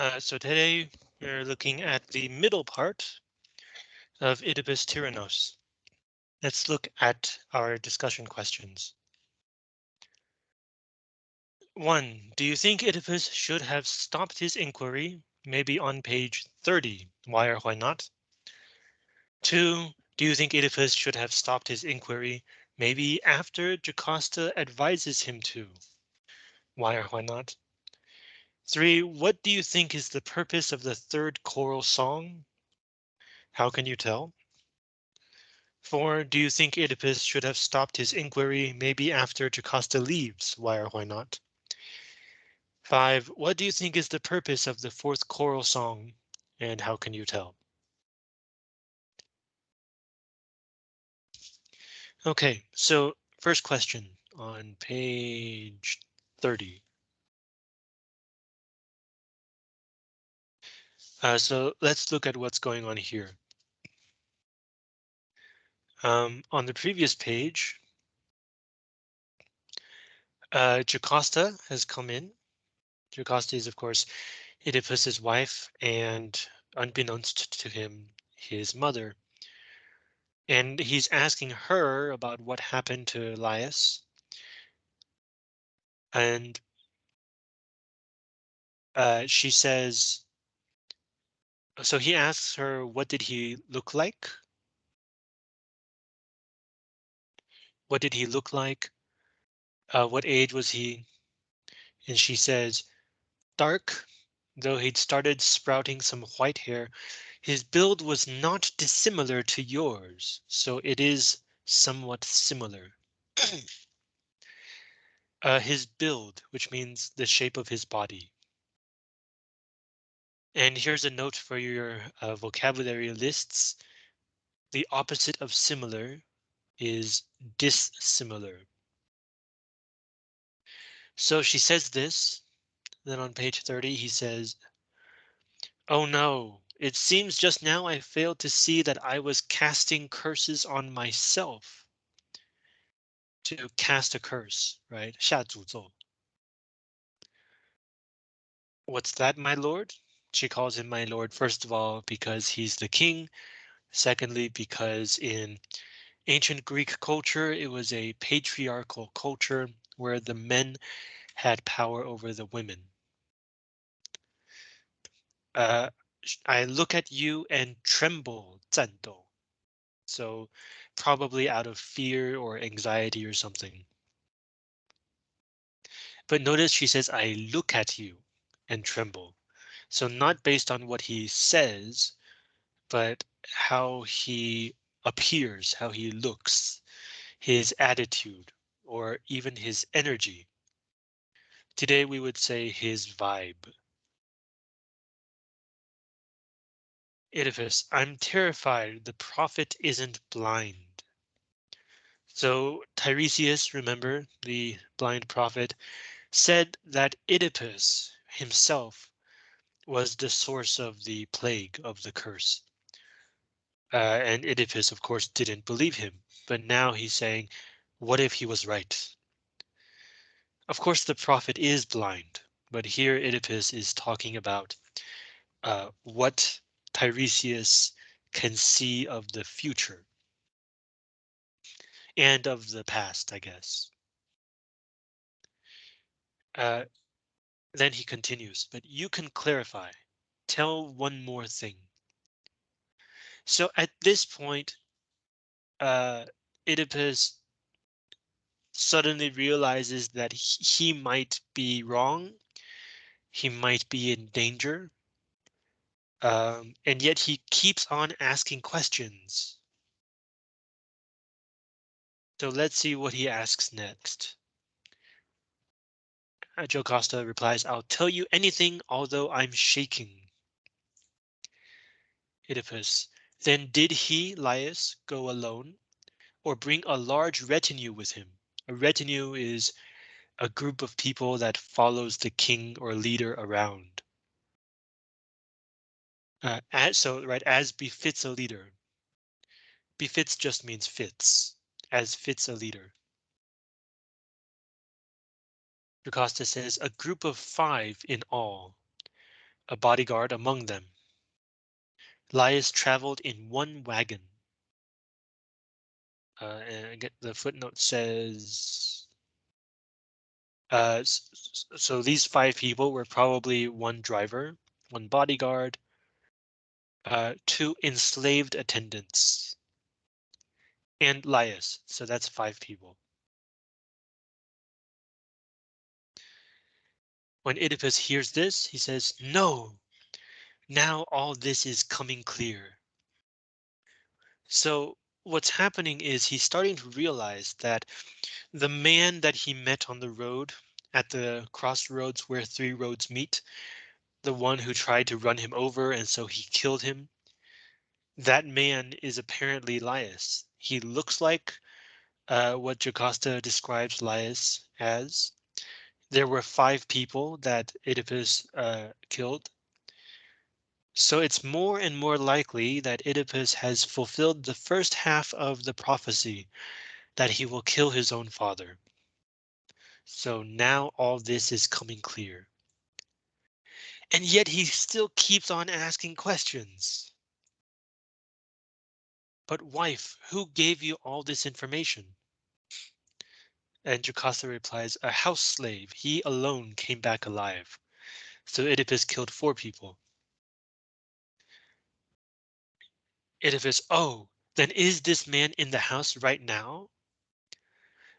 Uh, so today we're looking at the middle part of Oedipus Tyrannos. Let's look at our discussion questions. One, do you think Oedipus should have stopped his inquiry, maybe on page 30? Why or why not? Two, do you think Oedipus should have stopped his inquiry, maybe after Jocasta advises him to? Why or why not? Three, what do you think is the purpose of the third choral song? How can you tell? Four, do you think Oedipus should have stopped his inquiry maybe after Jocasta leaves? Why or why not? Five, what do you think is the purpose of the fourth choral song? And how can you tell? Okay, so first question on page 30. Uh, so let's look at what's going on here. Um, on the previous page, uh, Jocasta has come in. Jocasta is, of course, Oedipus's wife and unbeknownst to him, his mother. And he's asking her about what happened to Laius. And uh, she says, so he asks her, what did he look like? What did he look like? Uh, what age was he? And she says, dark, though he'd started sprouting some white hair, his build was not dissimilar to yours, so it is somewhat similar. uh, his build, which means the shape of his body. And here's a note for your uh, vocabulary lists. The opposite of similar is dissimilar. So she says this, then on page 30 he says, Oh no, it seems just now I failed to see that I was casting curses on myself. To cast a curse, right? 下诅咒. What's that, my lord? She calls him my lord, first of all, because he's the king. Secondly, because in ancient Greek culture, it was a patriarchal culture where the men had power over the women. Uh, I look at you and tremble, 战斗. So probably out of fear or anxiety or something. But notice she says, I look at you and tremble. So not based on what he says, but how he appears, how he looks, his attitude, or even his energy. Today we would say his vibe. Oedipus, I'm terrified the prophet isn't blind. So Tiresias, remember the blind prophet, said that Oedipus himself was the source of the plague of the curse. Uh, and Oedipus, of course, didn't believe him, but now he's saying, what if he was right? Of course, the prophet is blind, but here Oedipus is talking about uh, what Tiresias can see of the future. And of the past, I guess. Uh, then he continues, but you can clarify. Tell one more thing. So at this point, uh, Oedipus suddenly realizes that he might be wrong. He might be in danger. Um, and yet he keeps on asking questions. So let's see what he asks next. Uh, Jocasta replies, I'll tell you anything, although I'm shaking. Oedipus, then did he, Laius, go alone, or bring a large retinue with him? A retinue is a group of people that follows the king or leader around. Uh, as, so, right, as befits a leader. Befits just means fits, as fits a leader. Jocasta says a group of five in all. a bodyguard among them. Laius traveled in one wagon. Uh, and the footnote says. Uh, so these five people were probably one driver, one bodyguard, uh, two enslaved attendants, and Laius. So that's five people. When Oedipus hears this, he says, no, now all this is coming clear. So what's happening is he's starting to realize that the man that he met on the road at the crossroads where three roads meet, the one who tried to run him over and so he killed him. That man is apparently Laius. He looks like uh, what Jocasta describes Laius as. There were five people that Oedipus uh, killed. So it's more and more likely that Oedipus has fulfilled the first half of the prophecy that he will kill his own father. So now all this is coming clear. And yet he still keeps on asking questions. But wife, who gave you all this information? And Jocasta replies, a house slave. He alone came back alive. So Oedipus killed four people. Oedipus, oh, then is this man in the house right now?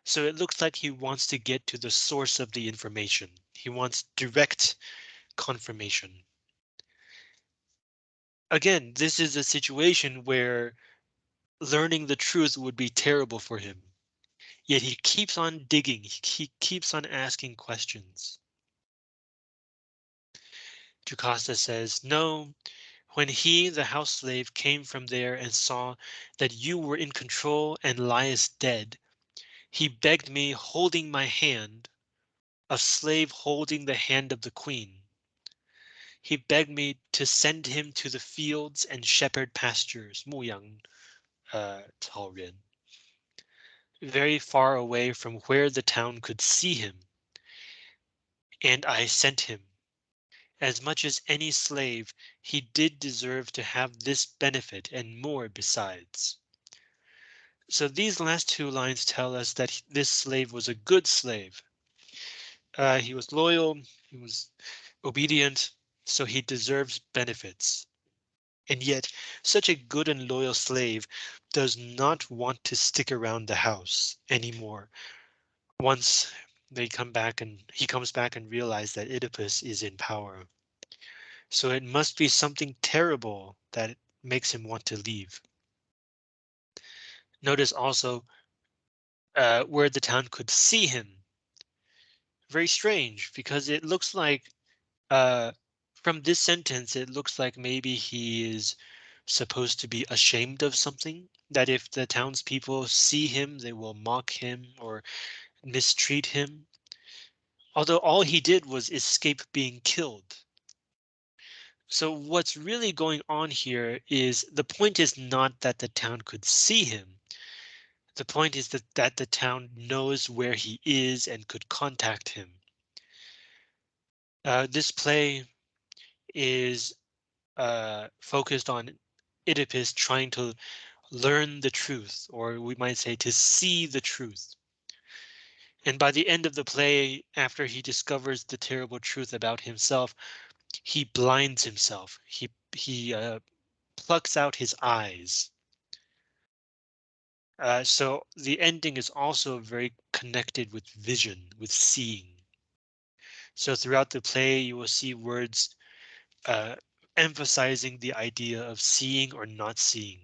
So it looks like he wants to get to the source of the information. He wants direct confirmation. Again, this is a situation where learning the truth would be terrible for him. Yet he keeps on digging, he keeps on asking questions. Jocasta says, no, when he, the house slave, came from there and saw that you were in control and Laius dead, he begged me holding my hand, a slave holding the hand of the queen. He begged me to send him to the fields and shepherd pastures, 牧羊, uh, very far away from where the town could see him. And I sent him. As much as any slave, he did deserve to have this benefit and more besides. So these last two lines tell us that this slave was a good slave. Uh, he was loyal, he was obedient, so he deserves benefits. And yet, such a good and loyal slave does not want to stick around the house anymore. Once they come back and he comes back and realize that Oedipus is in power. So it must be something terrible that makes him want to leave. Notice also uh, where the town could see him. Very strange because it looks like uh, from this sentence, it looks like maybe he is supposed to be ashamed of something, that if the townspeople see him, they will mock him or mistreat him. Although all he did was escape being killed. So what's really going on here is the point is not that the town could see him. The point is that, that the town knows where he is and could contact him. Uh, this play is uh, focused on Oedipus trying to learn the truth, or we might say to see the truth. And by the end of the play, after he discovers the terrible truth about himself, he blinds himself. He he uh, plucks out his eyes. Uh, so the ending is also very connected with vision, with seeing. So throughout the play, you will see words uh, emphasizing the idea of seeing or not seeing.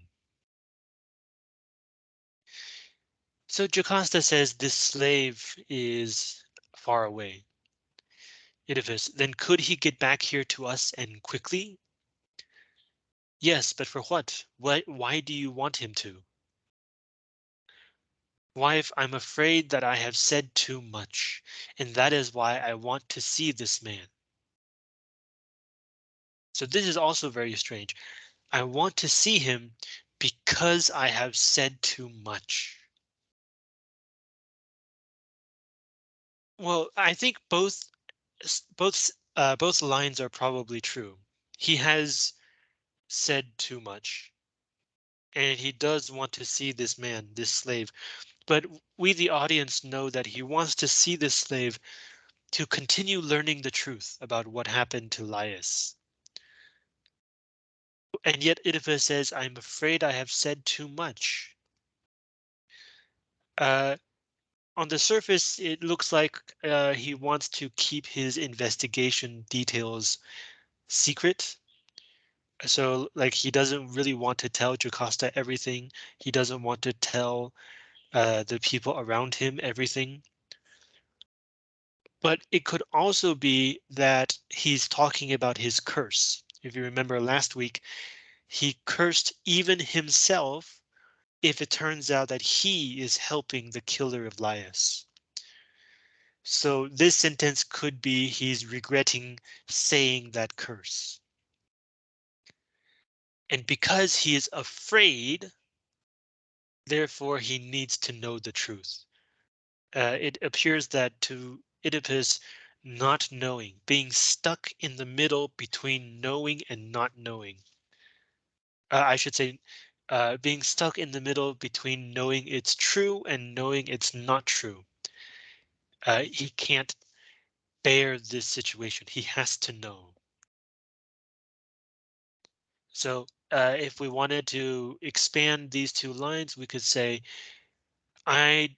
So Jocasta says this slave is far away. Oedipus, then could he get back here to us and quickly? Yes, but for what? Why, why do you want him to? Wife, I'm afraid that I have said too much, and that is why I want to see this man. So this is also very strange. I want to see him because I have said too much. Well, I think both both uh, both lines are probably true. He has said too much. And he does want to see this man, this slave, but we, the audience, know that he wants to see this slave to continue learning the truth about what happened to Laius. And yet Oedipus says, I'm afraid I have said too much. Uh, on the surface, it looks like uh, he wants to keep his investigation details secret. So like he doesn't really want to tell Jocasta everything. He doesn't want to tell uh, the people around him everything. But it could also be that he's talking about his curse. If you remember last week, he cursed even himself if it turns out that he is helping the killer of Laius. So this sentence could be he's regretting saying that curse. And because he is afraid, therefore he needs to know the truth. Uh, it appears that to Oedipus, not knowing, being stuck in the middle between knowing and not knowing. Uh, I should say uh, being stuck in the middle between knowing it's true and knowing it's not true. Uh, he can't bear this situation. He has to know. So uh, if we wanted to expand these two lines, we could say, I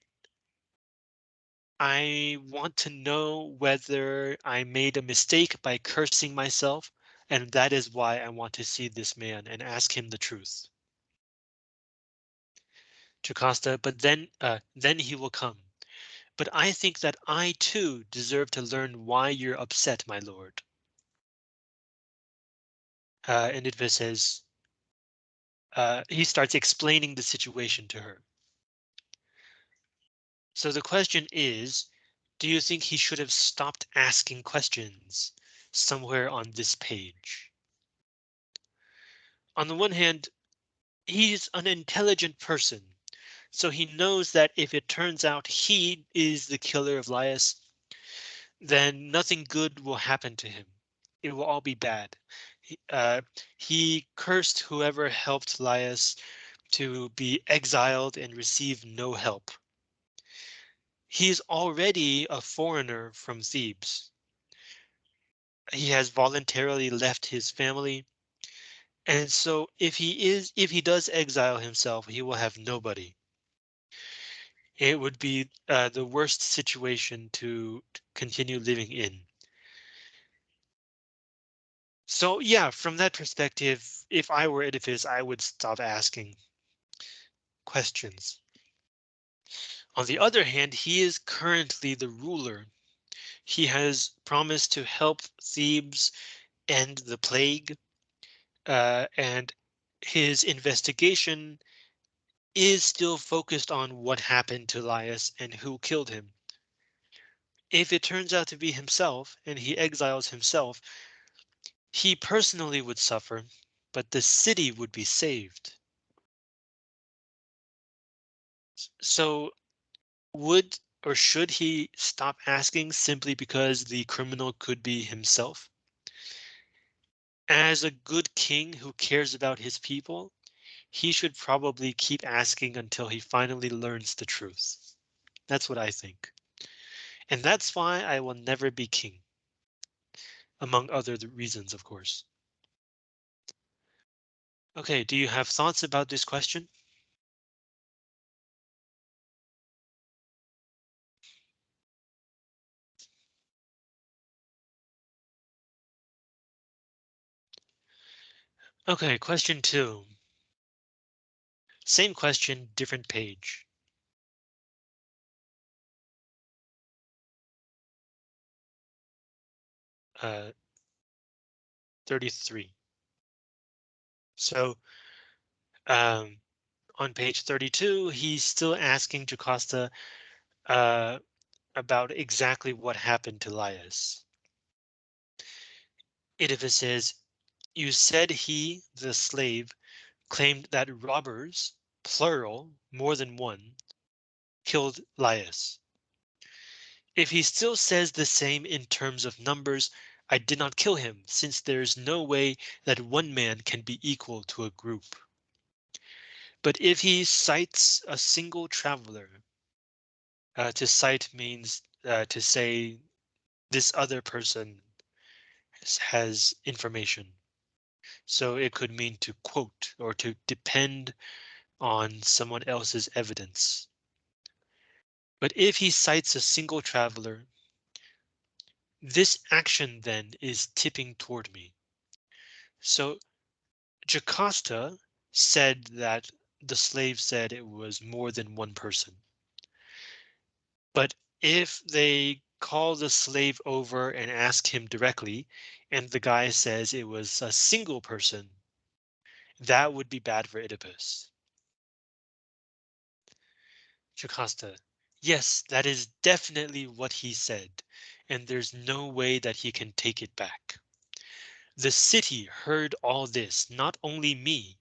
I want to know whether I made a mistake by cursing myself, and that is why I want to see this man and ask him the truth. Jocasta, but then uh, then he will come. But I think that I too deserve to learn why you're upset, my lord. Uh, and Oedipus says, uh, he starts explaining the situation to her. So the question is, do you think he should have stopped asking questions somewhere on this page? On the one hand, he's an intelligent person so he knows that if it turns out he is the killer of Laius, then nothing good will happen to him. It will all be bad. Uh, he cursed whoever helped Laius to be exiled and receive no help. He's already a foreigner from Thebes. He has voluntarily left his family. And so if he is if he does exile himself, he will have nobody it would be uh, the worst situation to continue living in. So yeah, from that perspective, if I were Oedipus, I would stop asking questions. On the other hand, he is currently the ruler. He has promised to help Thebes end the plague, uh, and his investigation is still focused on what happened to Laius and who killed him. If it turns out to be himself and he exiles himself, he personally would suffer, but the city would be saved. So would or should he stop asking simply because the criminal could be himself? As a good king who cares about his people, he should probably keep asking until he finally learns the truth. That's what I think. And that's why I will never be king. Among other reasons, of course. OK, do you have thoughts about this question? OK, question two. Same question, different page. Uh, 33. So um, on page 32, he's still asking Jocasta uh, about exactly what happened to Laius. Oedipus says, you said he, the slave, claimed that robbers plural, more than one, killed Laius. If he still says the same in terms of numbers, I did not kill him, since there's no way that one man can be equal to a group. But if he cites a single traveler, uh, to cite means uh, to say this other person has information. So it could mean to quote or to depend on someone else's evidence. But if he cites a single traveler, this action then is tipping toward me. So Jocasta said that the slave said it was more than one person. But if they call the slave over and ask him directly, and the guy says it was a single person, that would be bad for Oedipus. Jocasta, yes, that is definitely what he said, and there's no way that he can take it back. The city heard all this, not only me.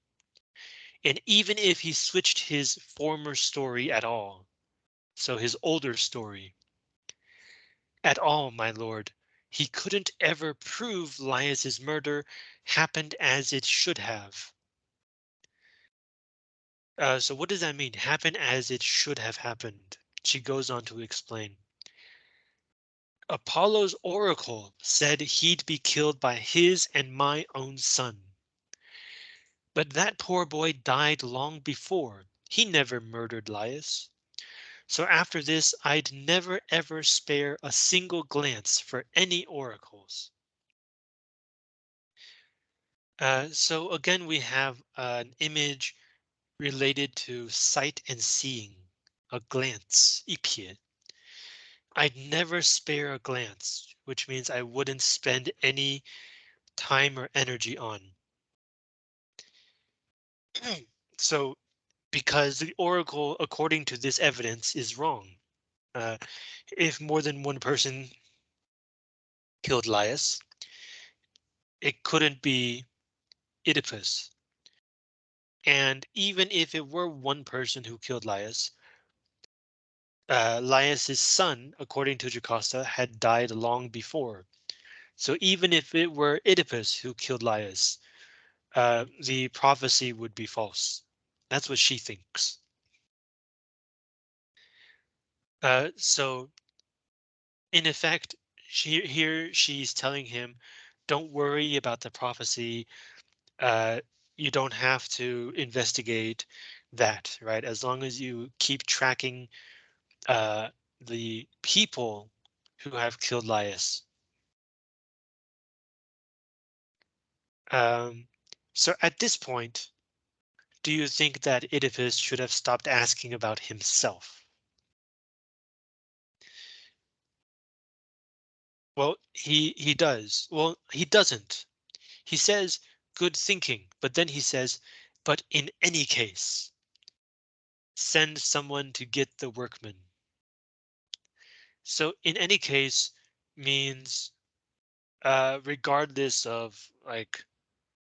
And even if he switched his former story at all, so his older story, at all, my lord, he couldn't ever prove Laius's murder happened as it should have. Uh, so what does that mean? Happen as it should have happened. She goes on to explain. Apollo's oracle said he'd be killed by his and my own son. But that poor boy died long before. He never murdered Laius. So after this, I'd never ever spare a single glance for any oracles. Uh, so again, we have an image related to sight and seeing, a glance, 一瞥. I'd never spare a glance, which means I wouldn't spend any time or energy on. so because the oracle, according to this evidence, is wrong. Uh, if more than one person killed Laius, it couldn't be Oedipus. And even if it were one person who killed Laius, uh, Laius's son, according to Jocasta, had died long before. So even if it were Oedipus who killed Laius, uh, the prophecy would be false. That's what she thinks. Uh, so in effect, she here she's telling him, don't worry about the prophecy. Uh, you don't have to investigate that, right? As long as you keep tracking uh, the people who have killed Laius. Um, so at this point, do you think that Oedipus should have stopped asking about himself? Well, he he does. Well, he doesn't. He says good thinking, but then he says, but in any case, send someone to get the workmen. So in any case means uh, regardless of like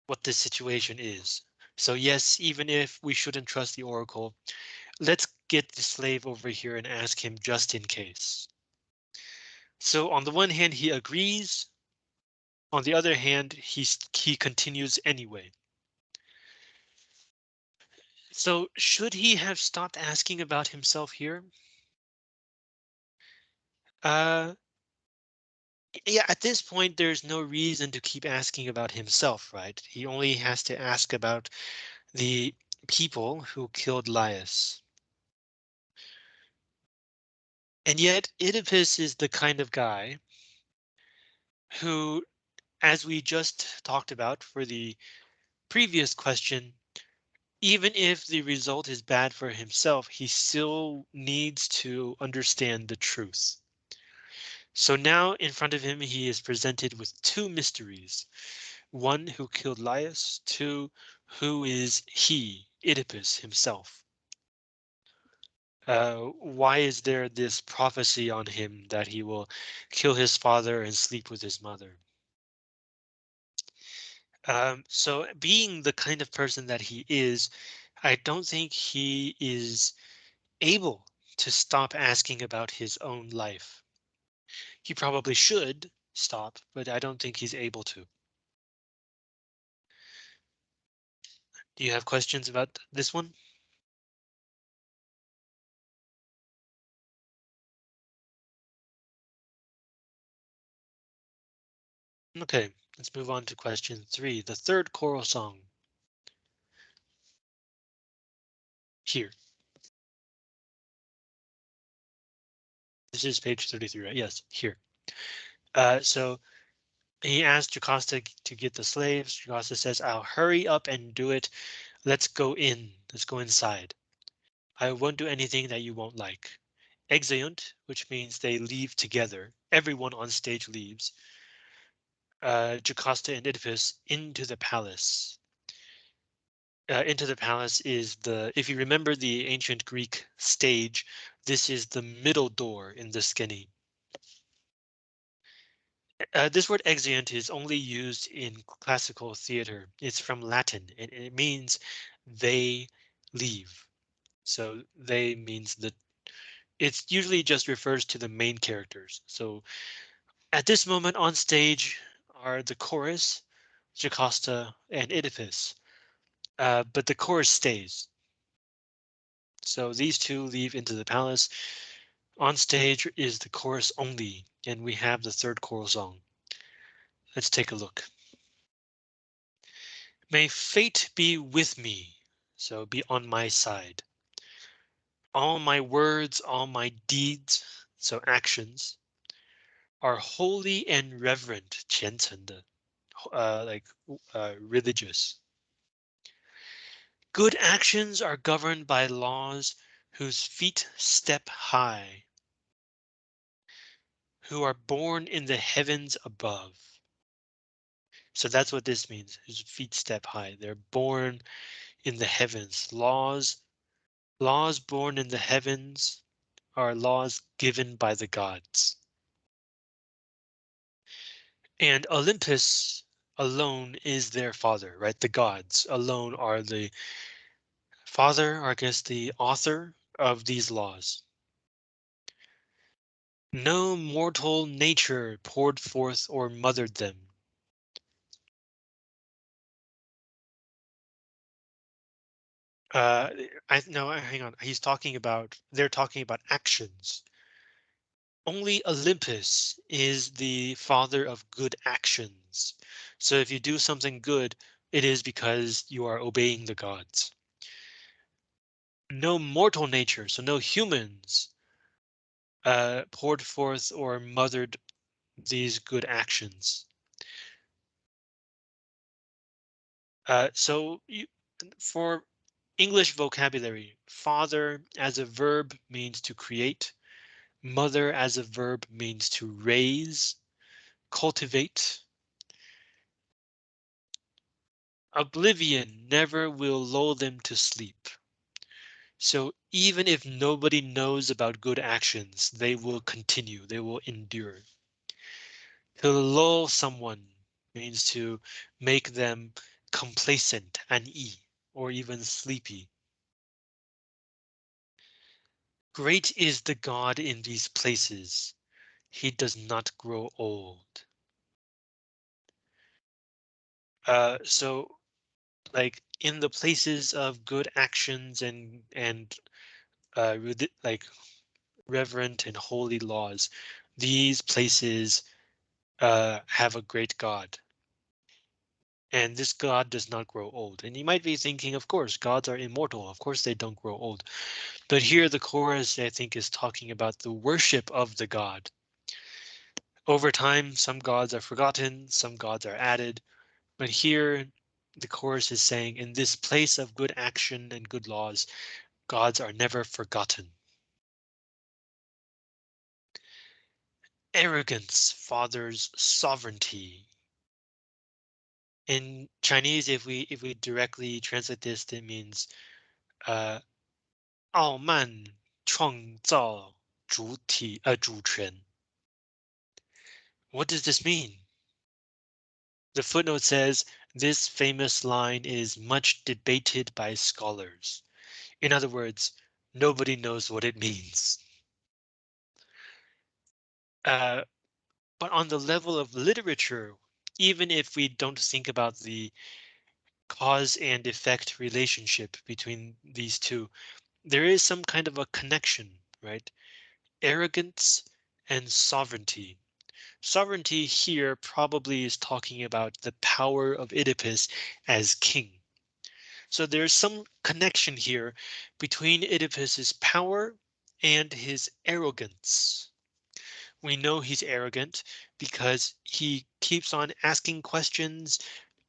what the situation is. So yes, even if we shouldn't trust the oracle, let's get the slave over here and ask him just in case. So on the one hand, he agrees. On the other hand, he's, he continues anyway. So should he have stopped asking about himself here? Uh, yeah, at this point, there's no reason to keep asking about himself, right? He only has to ask about the people who killed Laius. And yet Oedipus is the kind of guy who, as we just talked about for the previous question, even if the result is bad for himself, he still needs to understand the truth. So now in front of him, he is presented with two mysteries. One who killed Laius, two who is he, Oedipus himself. Uh, why is there this prophecy on him that he will kill his father and sleep with his mother? Um, so being the kind of person that he is, I don't think he is able to stop asking about his own life. He probably should, stop, but I don't think he's able to. Do you have questions about this one? Okay, let's move on to question three, the third choral song. Here. This is page 33, right? Yes, here. Uh, so he asked Jocasta to get the slaves. Jocasta says, I'll hurry up and do it. Let's go in. Let's go inside. I won't do anything that you won't like. Exeunt, which means they leave together. Everyone on stage leaves uh, Jocasta and Oedipus into the palace. Uh, into the palace is the, if you remember the ancient Greek stage, this is the middle door in the skene. Uh, this word exeunt is only used in classical theater. It's from Latin and it means they leave. So they means that it's usually just refers to the main characters. So at this moment on stage, are the chorus, Jocasta, and Oedipus, uh, but the chorus stays. So these two leave into the palace. On stage is the chorus only, and we have the third choral song. Let's take a look. May fate be with me, so be on my side. All my words, all my deeds, so actions, are holy and reverent, 虔诚的, uh, like uh, religious. Good actions are governed by laws whose feet step high, who are born in the heavens above. So that's what this means, whose feet step high. They're born in the heavens. Laws, laws born in the heavens are laws given by the gods. And Olympus alone is their father, right? The gods alone are the father, or I guess the author of these laws. No mortal nature poured forth or mothered them. Uh, I no, hang on. He's talking about they're talking about actions. Only Olympus is the father of good actions. So if you do something good, it is because you are obeying the gods. No mortal nature, so no humans uh, poured forth or mothered these good actions. Uh, so you, for English vocabulary, father as a verb means to create. Mother as a verb means to raise, cultivate. Oblivion never will lull them to sleep. So even if nobody knows about good actions, they will continue, they will endure. To lull someone means to make them complacent and e or even sleepy. Great is the God in these places. He does not grow old. Uh, so like in the places of good actions and and uh, like reverent and holy laws, these places uh, have a great God. And this God does not grow old. And you might be thinking, of course, gods are immortal. Of course, they don't grow old. But here the chorus, I think, is talking about the worship of the god. Over time, some gods are forgotten, some gods are added. But here the chorus is saying in this place of good action and good laws, gods are never forgotten. Arrogance fathers sovereignty In Chinese, if we if we directly translate this, it means uh, 傲慢创造主体呃主权. What does this mean? The footnote says this famous line is much debated by scholars. In other words, nobody knows what it means. Uh, But on the level of literature, even if we don't think about the cause and effect relationship between these two, there is some kind of a connection, right? Arrogance and sovereignty. Sovereignty here probably is talking about the power of Oedipus as king. So there's some connection here between Oedipus's power and his arrogance. We know he's arrogant because he keeps on asking questions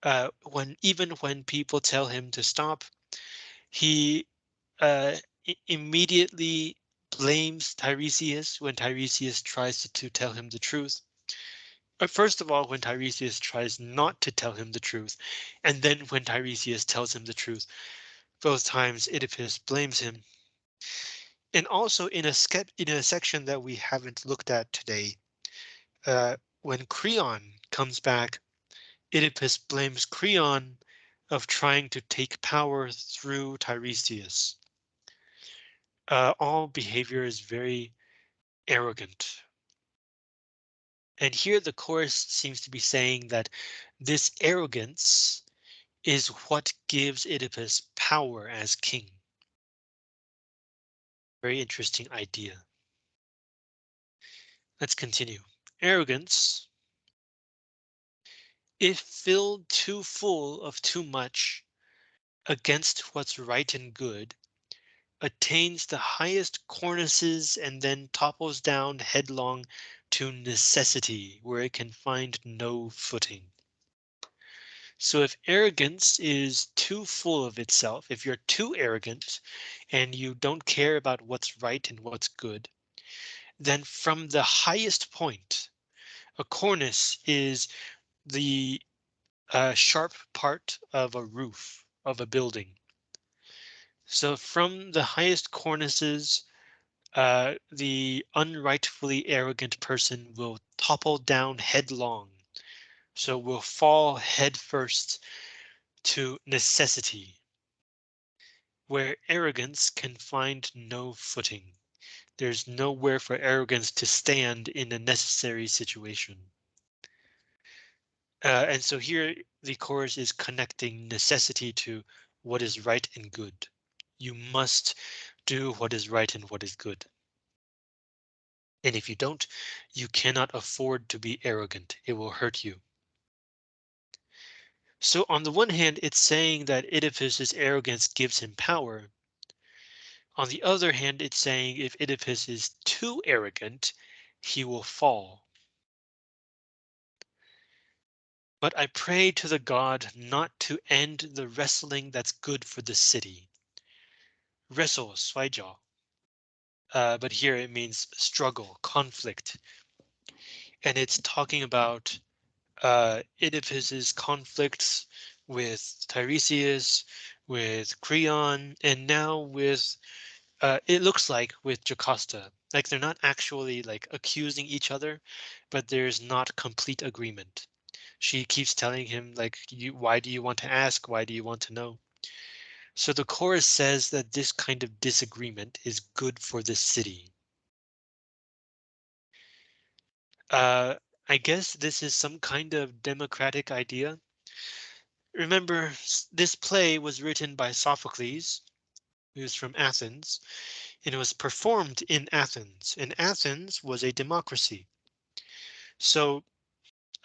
uh, when even when people tell him to stop. He uh, immediately blames Tiresias when Tiresias tries to, to tell him the truth. But first of all, when Tiresias tries not to tell him the truth, and then when Tiresias tells him the truth, both times Oedipus blames him. And also in a in a section that we haven't looked at today, uh, when Creon comes back, Oedipus blames Creon of trying to take power through Tiresias. Uh, all behavior is very arrogant. And here the chorus seems to be saying that this arrogance is what gives Oedipus power as king. Very interesting idea. Let's continue. Arrogance, if filled too full of too much against what's right and good, attains the highest cornices and then topples down headlong to necessity where it can find no footing. So if arrogance is too full of itself, if you're too arrogant and you don't care about what's right and what's good, then from the highest point, a cornice is the uh, sharp part of a roof of a building. So from the highest cornices, uh, the unrightfully arrogant person will topple down headlong so we'll fall headfirst to necessity, where arrogance can find no footing. There's nowhere for arrogance to stand in a necessary situation. Uh, and so here the chorus is connecting necessity to what is right and good. You must do what is right and what is good. And if you don't, you cannot afford to be arrogant. It will hurt you. So on the one hand, it's saying that Oedipus's arrogance gives him power. On the other hand, it's saying if Oedipus is too arrogant, he will fall. But I pray to the god not to end the wrestling that's good for the city. Wrestle, 摔跤. Uh, but here it means struggle, conflict. And it's talking about uh, Oedipus's conflicts with Tiresias, with Creon, and now with uh, it looks like with Jocasta. Like they're not actually like accusing each other, but there's not complete agreement. She keeps telling him like, you, why do you want to ask? Why do you want to know? So the chorus says that this kind of disagreement is good for the city. Uh, I guess this is some kind of democratic idea. Remember, this play was written by Sophocles, who's from Athens, and it was performed in Athens, and Athens was a democracy. So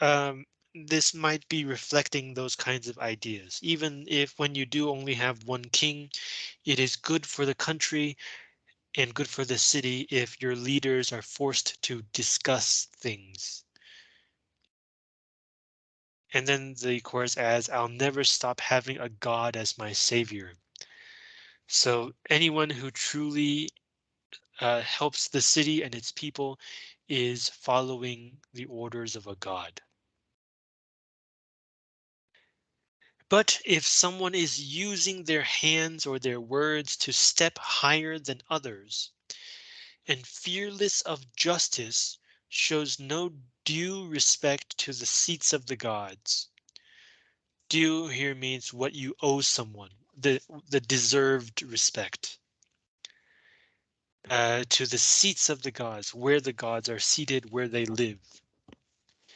um, this might be reflecting those kinds of ideas. Even if when you do only have one king, it is good for the country and good for the city if your leaders are forced to discuss things. And then the chorus adds, I'll never stop having a God as my savior. So anyone who truly uh, helps the city and its people is following the orders of a God. But if someone is using their hands or their words to step higher than others, and fearless of justice shows no due respect to the seats of the gods. Due here means what you owe someone, the, the deserved respect. Uh, to the seats of the gods, where the gods are seated, where they live.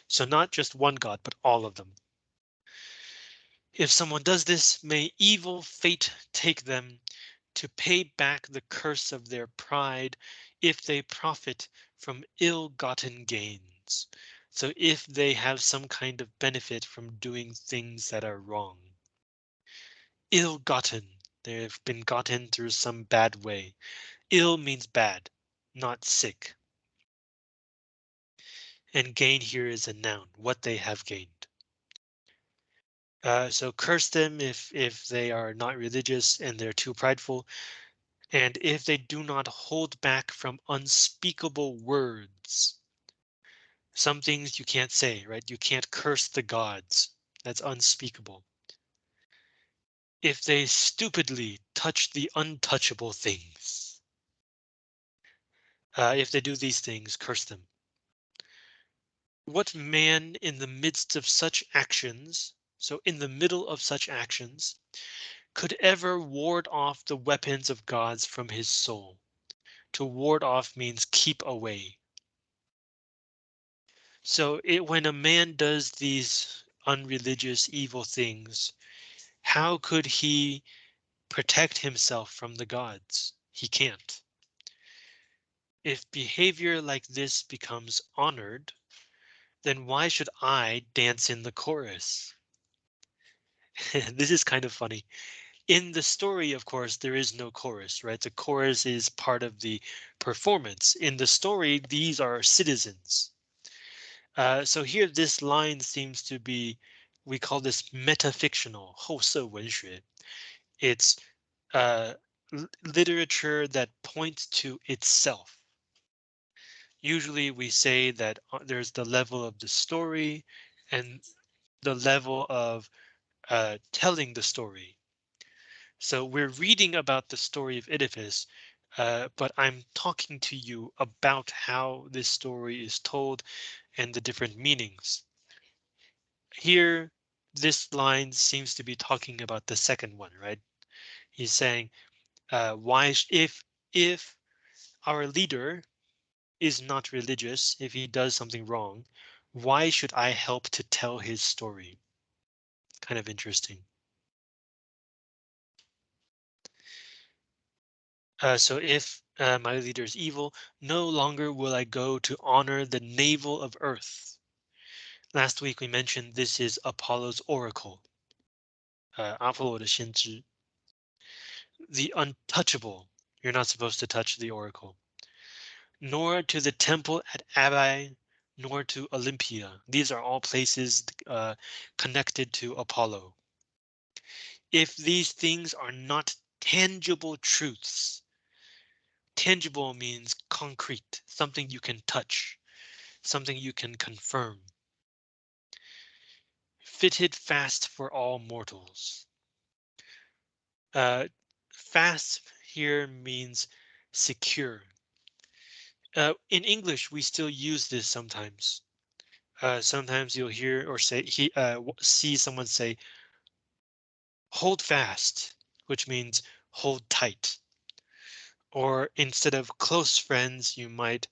So not just one god, but all of them. If someone does this, may evil fate take them to pay back the curse of their pride if they profit from ill-gotten gains. So if they have some kind of benefit from doing things that are wrong. Ill-gotten, they've been gotten through some bad way. Ill means bad, not sick. And gain here is a noun, what they have gained. Uh, so curse them if if they are not religious and they're too prideful. And if they do not hold back from unspeakable words. Some things you can't say, right? You can't curse the gods. That's unspeakable. If they stupidly touch the untouchable things. Uh, if they do these things, curse them. What man in the midst of such actions so in the middle of such actions, could ever ward off the weapons of gods from his soul. To ward off means keep away. So it, when a man does these unreligious evil things, how could he protect himself from the gods? He can't. If behavior like this becomes honored, then why should I dance in the chorus? this is kind of funny In the story, of course, there is no chorus, right? The chorus is part of the performance. In the story, these are citizens. Uh, so here, this line seems to be, we call this metafictional, 后色文学. It's uh, literature that points to itself. Usually we say that uh, there's the level of the story and the level of uh, telling the story. so we're reading about the story of Oedipus, uh, but I'm talking to you about how this story is told and the different meanings. Here, this line seems to be talking about the second one, right? He's saying, uh, why if if our leader is not religious, if he does something wrong, why should I help to tell his story? kind of interesting. Uh, so if uh, my leader is evil, no longer will I go to honor the navel of earth. Last week we mentioned this is Apollo's oracle. Uh, the untouchable. You're not supposed to touch the oracle. Nor to the temple at Abai nor to Olympia. These are all places uh, connected to Apollo. If these things are not tangible truths, tangible means concrete, something you can touch, something you can confirm. Fitted fast for all mortals. Uh, fast here means secure, uh, in English, we still use this sometimes. Uh, sometimes you'll hear or say he uh, see someone say hold fast, which means hold tight. Or instead of close friends, you might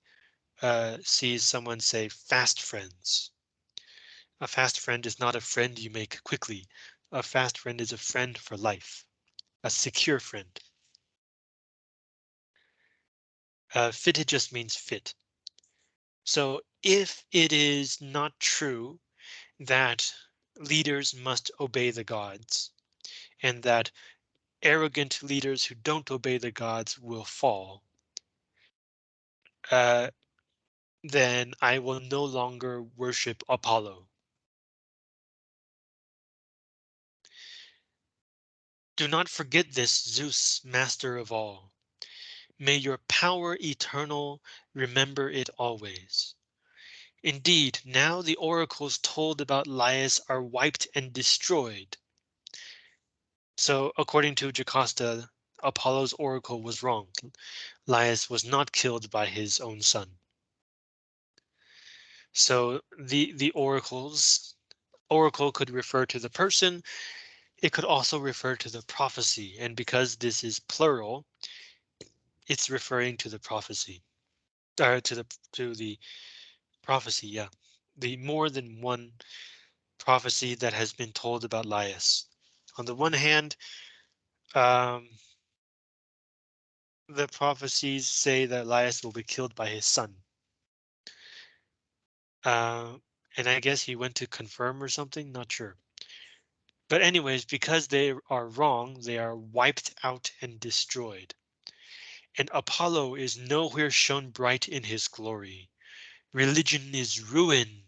uh, see someone say fast friends. A fast friend is not a friend you make quickly. A fast friend is a friend for life, a secure friend. Uh, fitted just means fit. So if it is not true that leaders must obey the gods and that arrogant leaders who don't obey the gods will fall, uh, then I will no longer worship Apollo. Do not forget this Zeus, master of all. May your power eternal remember it always. Indeed, now the oracles told about Laius are wiped and destroyed. So according to Jocasta, Apollo's oracle was wrong. Laius was not killed by his own son. So the the oracles oracle could refer to the person. It could also refer to the prophecy. And because this is plural, it's referring to the prophecy or to the to the prophecy. Yeah, the more than one prophecy that has been told about Laius. On the one hand, um, the prophecies say that Laius will be killed by his son. Uh, and I guess he went to confirm or something, not sure. But anyways, because they are wrong, they are wiped out and destroyed. And Apollo is nowhere shown bright in his glory. Religion is ruined.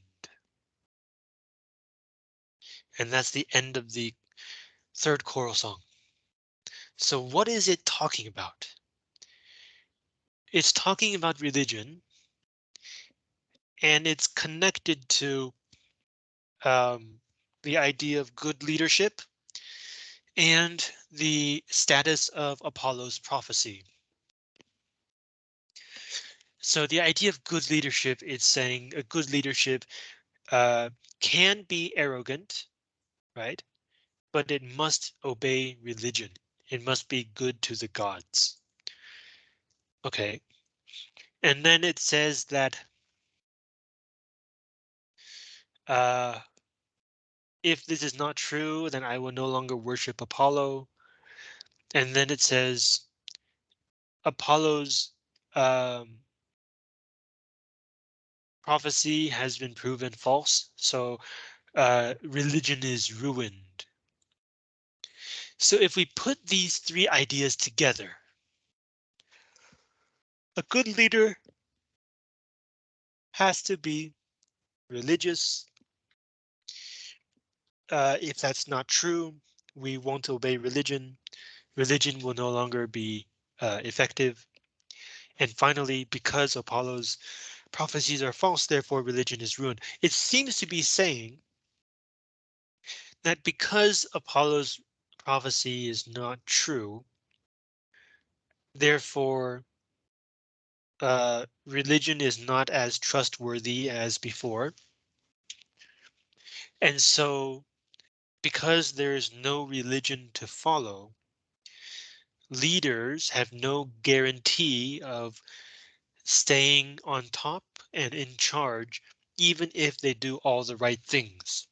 And that's the end of the third choral song. So what is it talking about? It's talking about religion. And it's connected to um, the idea of good leadership and the status of Apollo's prophecy. So the idea of good leadership is saying a good leadership uh, can be arrogant, right? But it must obey religion. It must be good to the gods. OK. And then it says that uh, if this is not true, then I will no longer worship Apollo. And then it says Apollo's um, prophecy has been proven false, so uh, religion is ruined. So if we put these three ideas together, a good leader has to be religious, uh, if that's not true, we won't obey religion. Religion will no longer be uh, effective. And finally, because Apollo's prophecies are false, therefore religion is ruined. It seems to be saying that because Apollo's prophecy is not true, therefore uh, religion is not as trustworthy as before. And so because there is no religion to follow, leaders have no guarantee of staying on top and in charge, even if they do all the right things.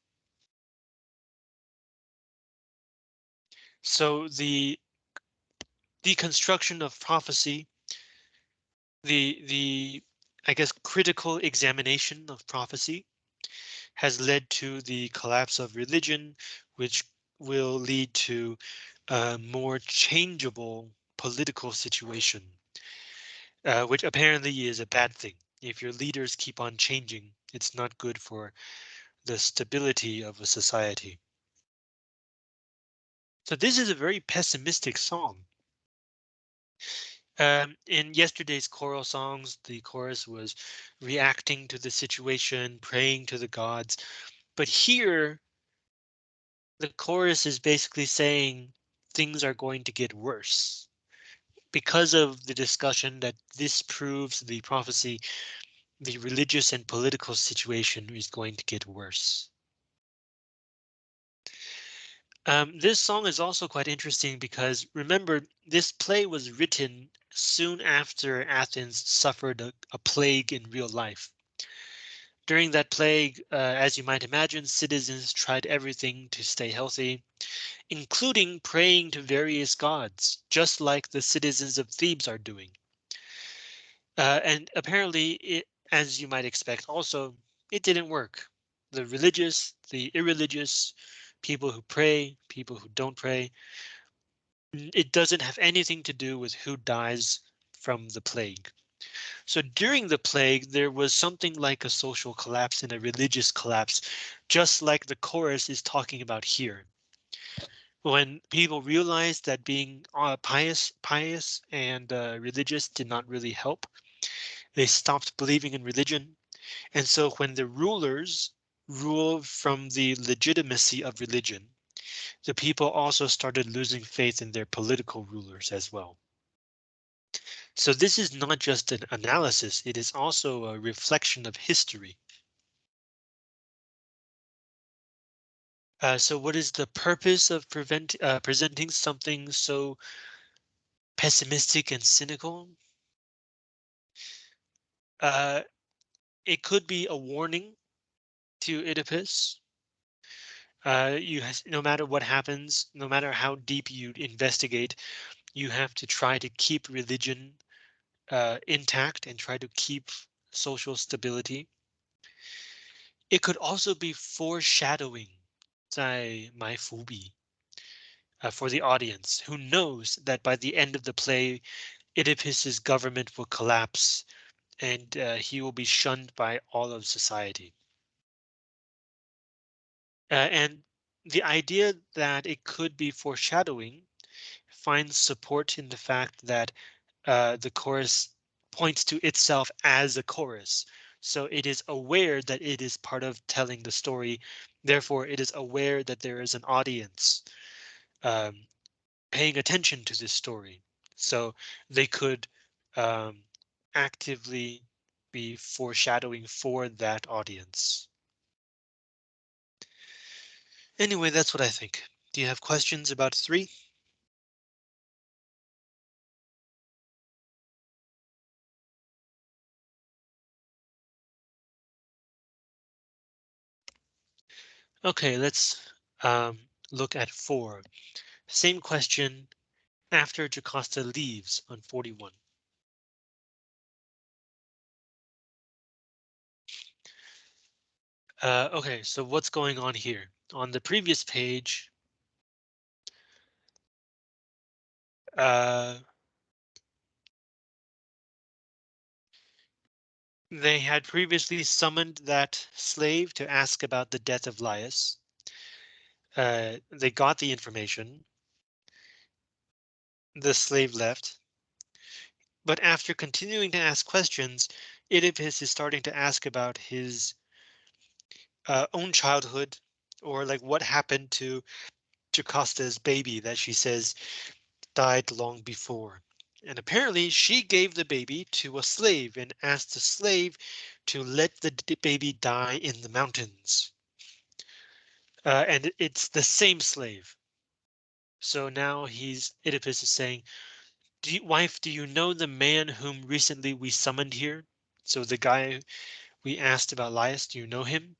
So the deconstruction of prophecy, the the I guess critical examination of prophecy has led to the collapse of religion, which will lead to a more changeable political situation, uh, which apparently is a bad thing. If your leaders keep on changing, it's not good for the stability of a society. So this is a very pessimistic song. Um, in yesterday's choral songs, the chorus was reacting to the situation, praying to the gods. But here, the chorus is basically saying things are going to get worse. Because of the discussion that this proves the prophecy, the religious and political situation is going to get worse. Um, this song is also quite interesting because remember, this play was written soon after Athens suffered a, a plague in real life. During that plague, uh, as you might imagine, citizens tried everything to stay healthy, including praying to various gods, just like the citizens of Thebes are doing. Uh, and apparently, it, as you might expect, also, it didn't work. The religious, the irreligious, people who pray, people who don't pray, it doesn't have anything to do with who dies from the plague. So during the plague, there was something like a social collapse and a religious collapse, just like the chorus is talking about here. When people realized that being uh, pious, pious and uh, religious did not really help, they stopped believing in religion. And so when the rulers rule from the legitimacy of religion, the people also started losing faith in their political rulers as well. So this is not just an analysis, it is also a reflection of history. Uh, so what is the purpose of prevent, uh, presenting something so pessimistic and cynical? Uh, it could be a warning to Oedipus. Uh, you has, no matter what happens, no matter how deep you investigate, you have to try to keep religion uh, intact and try to keep social stability. It could also be foreshadowing 在埋伏笔 uh, for the audience who knows that by the end of the play, Oedipus's government will collapse and uh, he will be shunned by all of society. Uh, and the idea that it could be foreshadowing finds support in the fact that uh, the chorus points to itself as a chorus. So it is aware that it is part of telling the story. Therefore, it is aware that there is an audience um, paying attention to this story. So they could um, actively be foreshadowing for that audience. Anyway, that's what I think. Do you have questions about three? OK, let's um, look at four. Same question after Jocasta leaves on 41. Uh, OK, so what's going on here? On the previous page, uh, they had previously summoned that slave to ask about the death of Laius. Uh, they got the information. The slave left. But after continuing to ask questions, Oedipus is starting to ask about his uh, own childhood or like what happened to Jocasta's baby that she says died long before. And apparently she gave the baby to a slave and asked the slave to let the baby die in the mountains. Uh, and it's the same slave. So now he's Oedipus is saying, do you, wife, do you know the man whom recently we summoned here? So the guy we asked about Laius, do you know him?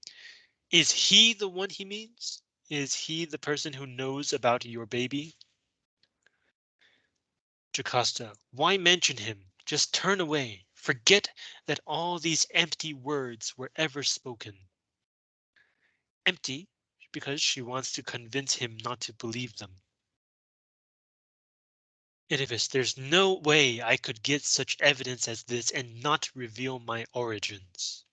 Is he the one he means? Is he the person who knows about your baby? Jocasta, why mention him? Just turn away. Forget that all these empty words were ever spoken. Empty because she wants to convince him not to believe them. Oedipus, there's no way I could get such evidence as this and not reveal my origins.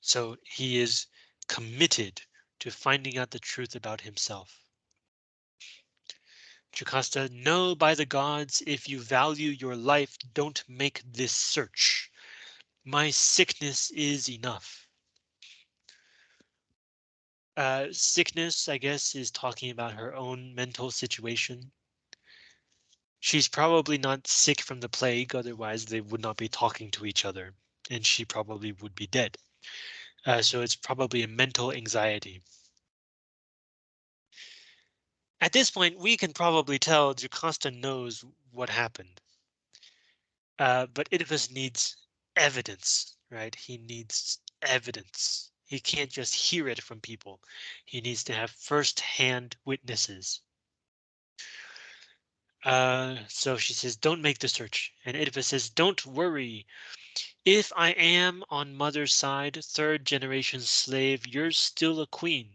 So he is committed to finding out the truth about himself. Jocasta, know by the gods, if you value your life, don't make this search. My sickness is enough. Uh, sickness, I guess, is talking about her own mental situation. She's probably not sick from the plague, otherwise they would not be talking to each other, and she probably would be dead. Uh, so it's probably a mental anxiety. At this point, we can probably tell Jocasta knows what happened. Uh, but Oedipus needs evidence, right? He needs evidence. He can't just hear it from people. He needs to have first-hand witnesses. Uh, so she says, don't make the search. And Oedipus says, don't worry. If I am on mother's side, third generation slave, you're still a queen.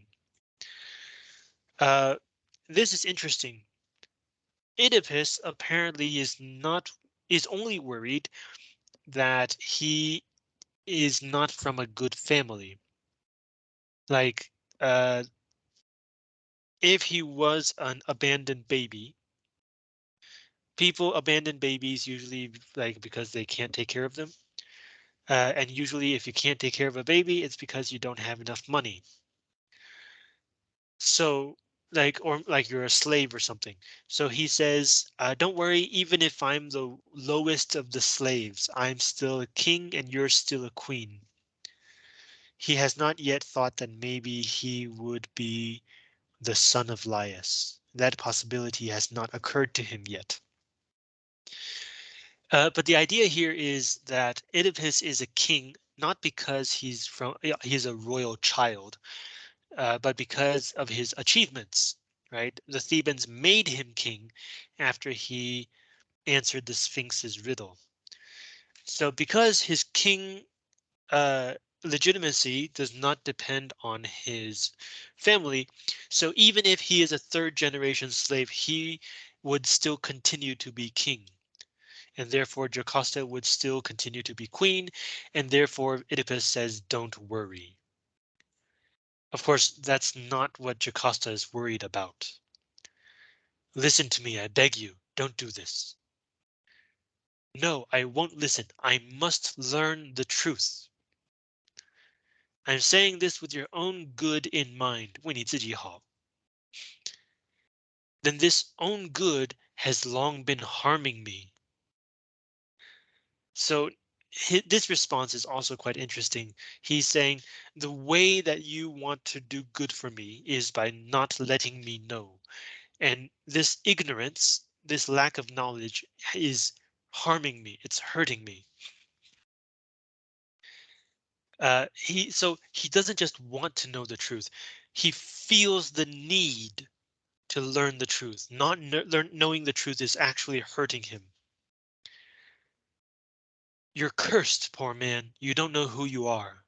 Uh, this is interesting. Oedipus apparently is not is only worried that he is not from a good family. Like, uh, if he was an abandoned baby, people abandon babies usually like because they can't take care of them. Uh, and usually if you can't take care of a baby, it's because you don't have enough money. So like or like you're a slave or something. So he says, uh, don't worry, even if I'm the lowest of the slaves, I'm still a king and you're still a queen. He has not yet thought that maybe he would be the son of Laius. That possibility has not occurred to him yet. Uh, but the idea here is that Oedipus is a king not because he's from he's a royal child, uh, but because of his achievements, right? The Thebans made him king after he answered the Sphinx's riddle. So because his king uh, legitimacy does not depend on his family, so even if he is a third generation slave, he would still continue to be king. And therefore Jocasta would still continue to be queen, and therefore Oedipus says, don't worry. Of course, that's not what Jocasta is worried about. Listen to me, I beg you, don't do this. No, I won't listen. I must learn the truth. I'm saying this with your own good in mind. 为你自己好. Then this own good has long been harming me. So this response is also quite interesting. He's saying the way that you want to do good for me is by not letting me know. And this ignorance, this lack of knowledge is harming me. It's hurting me. Uh, he so he doesn't just want to know the truth. He feels the need to learn the truth. Not learn, knowing the truth is actually hurting him. You're cursed, poor man. You don't know who you are.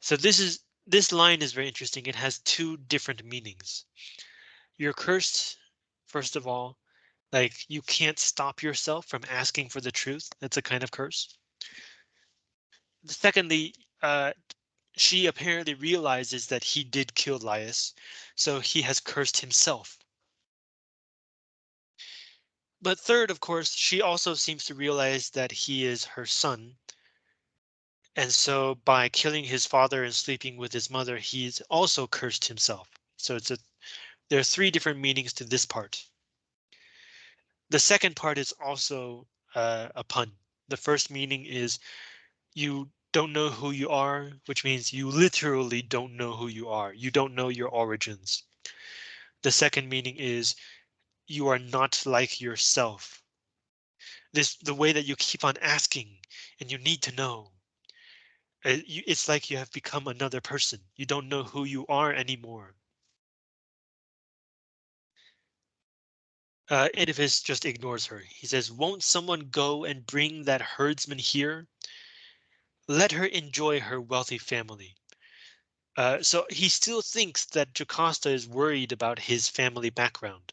So this is this line is very interesting. It has two different meanings. You're cursed, first of all, like you can't stop yourself from asking for the truth. That's a kind of curse. Secondly, uh, she apparently realizes that he did kill Laius, so he has cursed himself. But third, of course, she also seems to realize that he is her son. And so by killing his father and sleeping with his mother, he's also cursed himself. So it's a there are three different meanings to this part. The second part is also uh, a pun. The first meaning is you don't know who you are, which means you literally don't know who you are. You don't know your origins. The second meaning is you are not like yourself. This the way that you keep on asking and you need to know. Uh, it's like you have become another person. You don't know who you are anymore. Uh, Oedipus just ignores her. He says, won't someone go and bring that herdsman here? Let her enjoy her wealthy family. Uh, so he still thinks that Jocasta is worried about his family background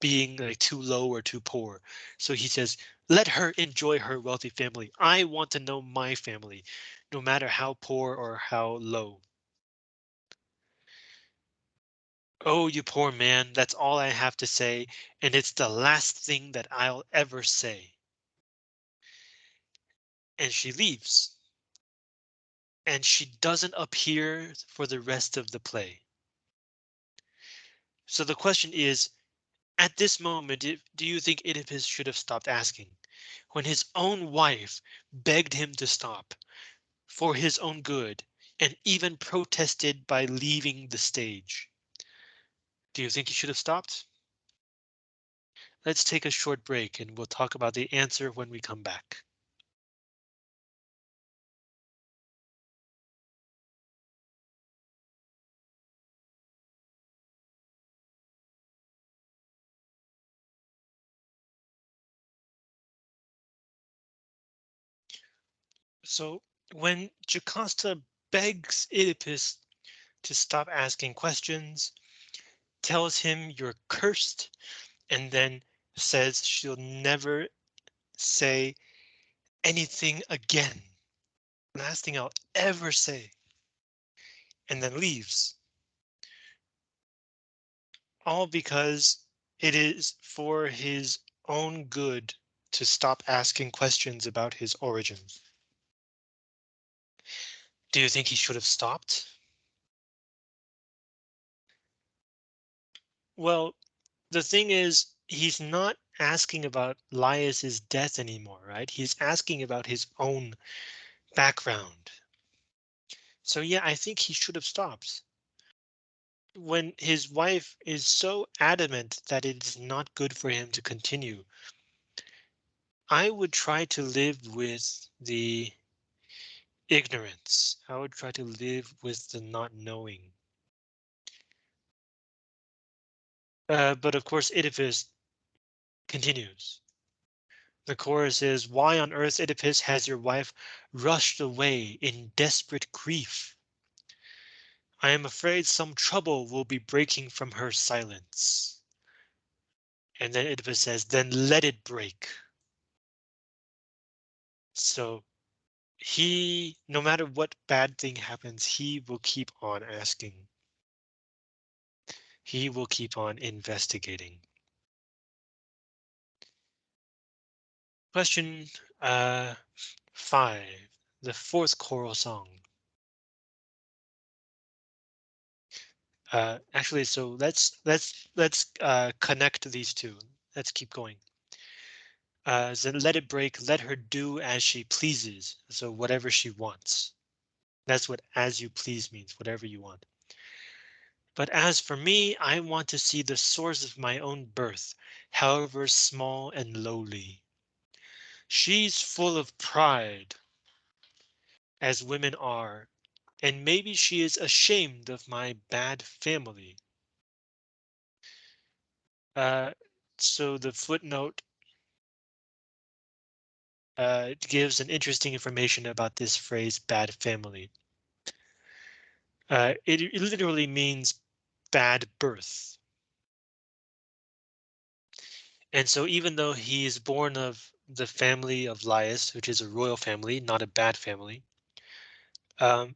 being like too low or too poor. So he says, let her enjoy her wealthy family. I want to know my family, no matter how poor or how low. Oh, you poor man, that's all I have to say, and it's the last thing that I'll ever say. And she leaves. And she doesn't appear for the rest of the play. So the question is, at this moment, do you think Oedipus should have stopped asking? When his own wife begged him to stop for his own good and even protested by leaving the stage. Do you think he should have stopped? Let's take a short break and we'll talk about the answer when we come back. So when Jocasta begs Oedipus to stop asking questions, tells him you're cursed, and then says she'll never say anything again. Last thing I'll ever say. And then leaves. All because it is for his own good to stop asking questions about his origins. Do you think he should have stopped? Well, the thing is, he's not asking about Laius's death anymore, right? He's asking about his own background. So yeah, I think he should have stopped. When his wife is so adamant that it's not good for him to continue, I would try to live with the Ignorance. I would try to live with the not knowing. Uh, but of course, Oedipus continues. The chorus is, why on earth, Oedipus, has your wife rushed away in desperate grief? I am afraid some trouble will be breaking from her silence. And then Oedipus says, then let it break. So he, no matter what bad thing happens, he will keep on asking. He will keep on investigating. Question uh, five, the fourth choral song. Uh, actually, so let's let's let's uh, connect these two. Let's keep going. Uh, so let it break. Let her do as she pleases. So whatever she wants. That's what as you please means. Whatever you want. But as for me, I want to see the source of my own birth, however small and lowly. She's full of pride, as women are, and maybe she is ashamed of my bad family. Uh, so the footnote uh, gives an interesting information about this phrase bad family. Uh, it, it literally means bad birth. And so even though he is born of the family of Laius, which is a royal family, not a bad family, um,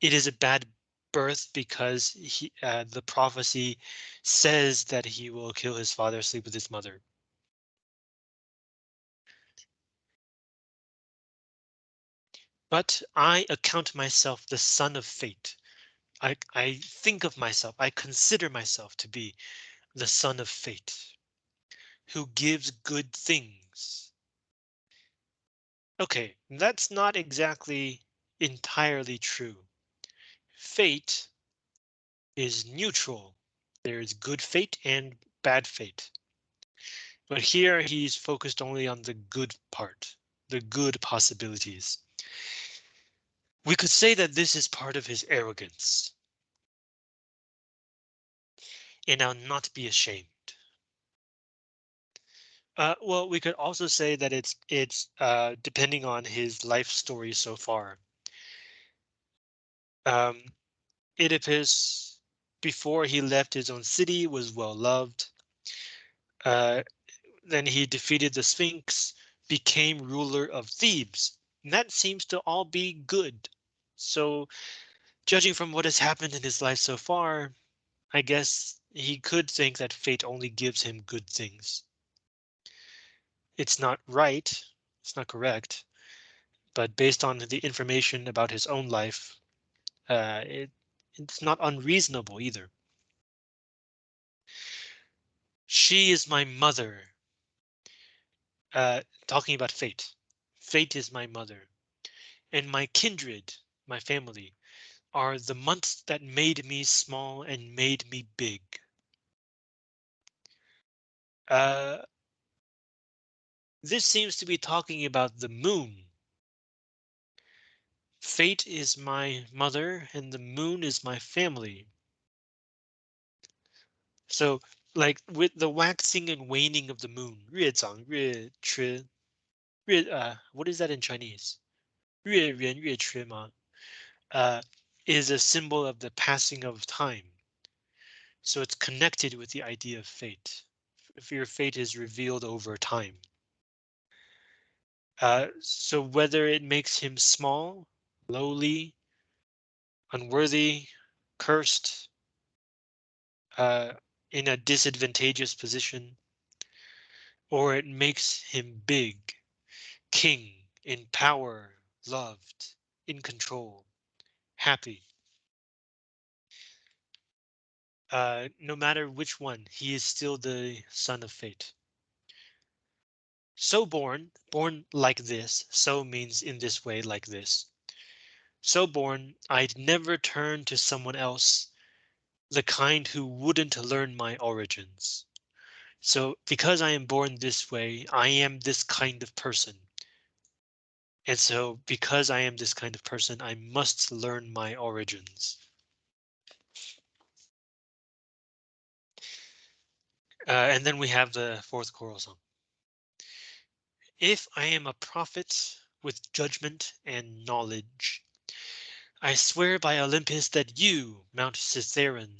it is a bad birth because he, uh, the prophecy says that he will kill his father, sleep with his mother. But I account myself the son of fate. I, I think of myself, I consider myself to be the son of fate, who gives good things. OK, that's not exactly entirely true. Fate is neutral. There is good fate and bad fate. But here he's focused only on the good part, the good possibilities. We could say that this is part of his arrogance. And I'll not be ashamed. Uh, well, we could also say that it's it's uh, depending on his life story so far. Um, Oedipus, before he left his own city, was well loved. Uh, then he defeated the Sphinx, became ruler of Thebes. And that seems to all be good. So judging from what has happened in his life so far, I guess he could think that fate only gives him good things. It's not right. It's not correct. But based on the information about his own life, uh, it, it's not unreasonable either. She is my mother. Uh, talking about fate. Fate is my mother. And my kindred, my family, are the months that made me small and made me big. Uh, this seems to be talking about the moon. Fate is my mother and the moon is my family. So like with the waxing and waning of the moon, 越长越缺, 越 uh what is that in Chinese? 越圆越缺吗? Uh, is a symbol of the passing of time. So it's connected with the idea of fate. If your fate is revealed over time. Uh, so whether it makes him small, lowly, unworthy, cursed, uh, in a disadvantageous position, or it makes him big, king, in power, loved, in control, happy. Uh, no matter which one, he is still the son of fate. So born, born like this, so means in this way like this. So born, I'd never turn to someone else, the kind who wouldn't learn my origins. So because I am born this way, I am this kind of person. And so because I am this kind of person, I must learn my origins. Uh, and then we have the fourth choral song. If I am a prophet with judgment and knowledge, I swear by Olympus that you, Mount Cithaeron,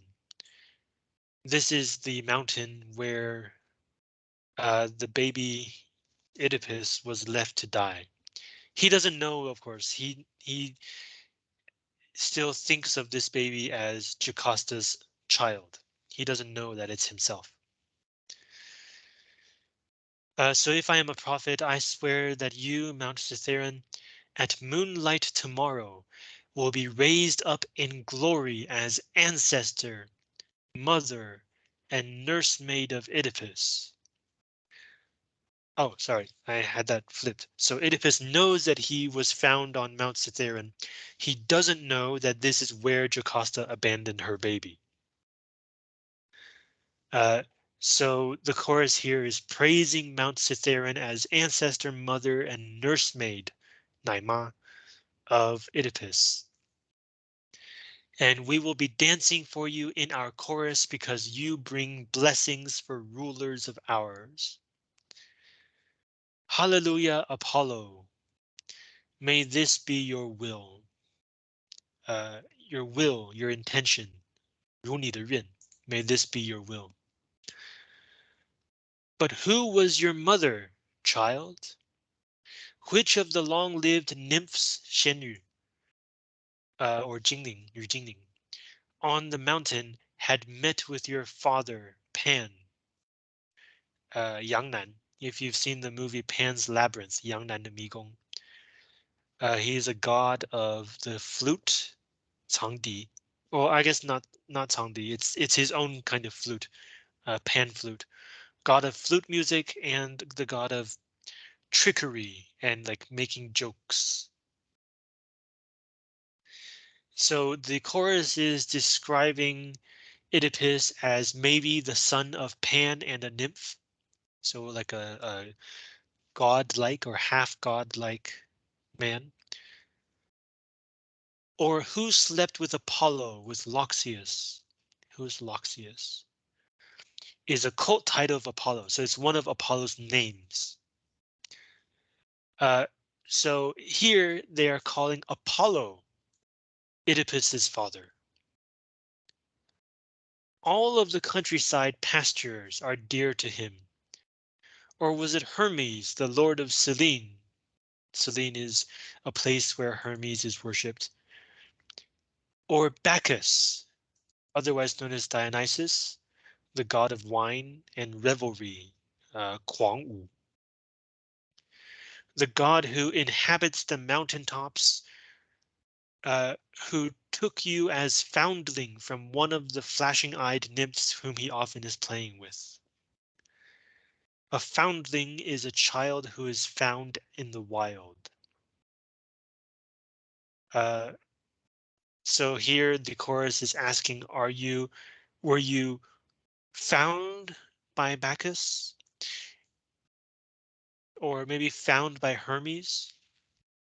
this is the mountain where uh, the baby Oedipus was left to die. He doesn't know, of course, he he still thinks of this baby as Jocasta's child. He doesn't know that it's himself. Uh, so if I am a prophet, I swear that you, Mount Cithaeron, at moonlight tomorrow will be raised up in glory as ancestor, mother, and nursemaid of Oedipus. Oh, sorry, I had that flipped. So Oedipus knows that he was found on Mount Cithaeron. He doesn't know that this is where Jocasta abandoned her baby. Uh, so the chorus here is praising Mount Cithaeron as ancestor, mother, and nursemaid, Naima, of Oedipus. And we will be dancing for you in our chorus because you bring blessings for rulers of ours. Hallelujah, Apollo. May this be your will. Uh, your will, your intention. 如你的愿. May this be your will. But who was your mother, child? Which of the long-lived nymphs, 仙女, uh, or Jingling, your Jingling, on the mountain had met with your father, Pan, uh, Yangnan. If you've seen the movie Pan's Labyrinth, Yangnan de Migong, uh, he is a god of the flute, Changdi. Well, I guess not not Changdi. It's it's his own kind of flute, uh, pan flute god of flute music and the god of trickery and like making jokes. So the chorus is describing Oedipus as maybe the son of Pan and a nymph. So like a, a god-like or half god-like man. Or who slept with Apollo with Loxias? Who's Loxias? is a cult title of Apollo, so it's one of Apollo's names. Uh, so here they are calling Apollo Oedipus's father. All of the countryside pastures are dear to him. Or was it Hermes, the lord of Cyllene? Cyllene is a place where Hermes is worshipped. Or Bacchus, otherwise known as Dionysus, the god of wine and revelry, uh, Wu. The god who inhabits the mountaintops, uh, who took you as foundling from one of the flashing-eyed nymphs whom he often is playing with. A foundling is a child who is found in the wild. Uh, so here the chorus is asking, are you, were you found by Bacchus? Or maybe found by Hermes?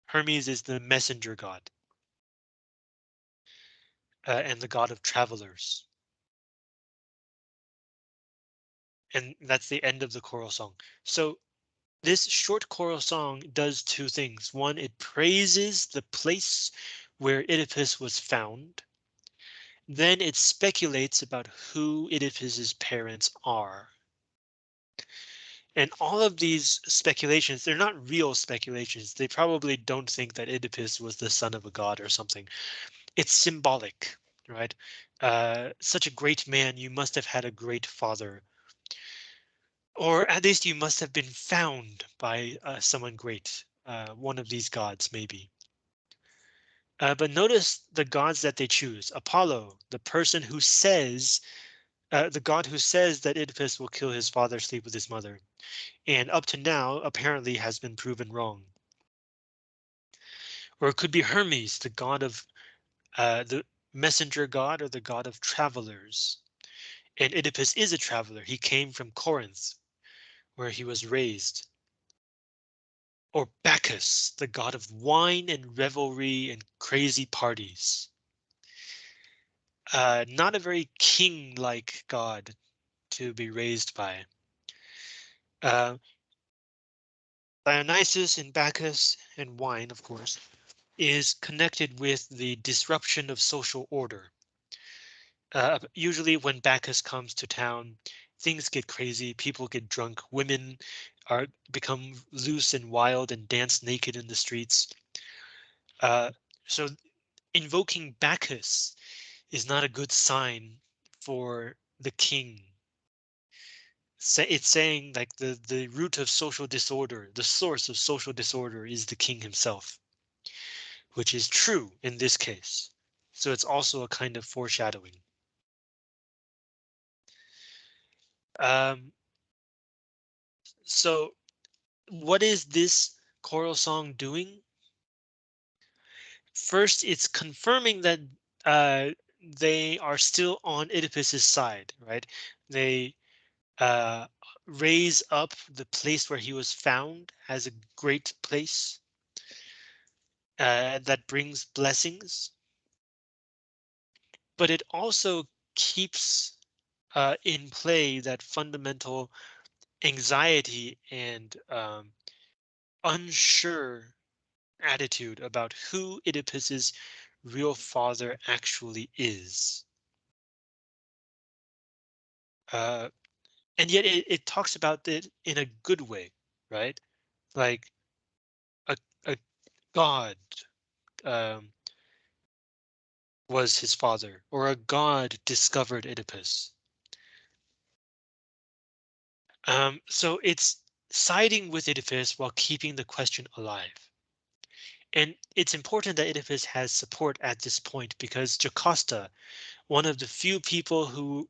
Hermes is the messenger god. Uh, and the god of travelers. And that's the end of the choral song. So this short choral song does two things. One, it praises the place where Oedipus was found. Then it speculates about who Oedipus's parents are. And all of these speculations, they're not real speculations. They probably don't think that Oedipus was the son of a god or something. It's symbolic, right? Uh, such a great man, you must have had a great father. Or at least you must have been found by uh, someone great, uh, one of these gods, maybe. Uh, but notice the gods that they choose. Apollo, the person who says, uh, the god who says that Oedipus will kill his father, sleep with his mother, and up to now apparently has been proven wrong. Or it could be Hermes, the god of uh, the messenger god or the god of travelers. And Oedipus is a traveler. He came from Corinth, where he was raised. Or Bacchus, the god of wine and revelry and crazy parties. Uh, not a very king-like god to be raised by. Uh, Dionysus and Bacchus and wine, of course, is connected with the disruption of social order. Uh, usually when Bacchus comes to town, things get crazy, people get drunk, women are become loose and wild and dance naked in the streets. Uh, so invoking Bacchus is not a good sign for the king. It's saying like the, the root of social disorder, the source of social disorder is the king himself, which is true in this case. So it's also a kind of foreshadowing. Um, so what is this choral song doing? First, it's confirming that uh, they are still on Oedipus's side, right? They uh, raise up the place where he was found as a great place uh, that brings blessings. But it also keeps uh, in play that fundamental anxiety and um, unsure attitude about who Oedipus's real father actually is. Uh, and yet it, it talks about it in a good way, right? Like a, a god um, was his father, or a god discovered Oedipus. Um, so it's siding with Oedipus while keeping the question alive. And it's important that Oedipus has support at this point because Jocasta, one of the few people who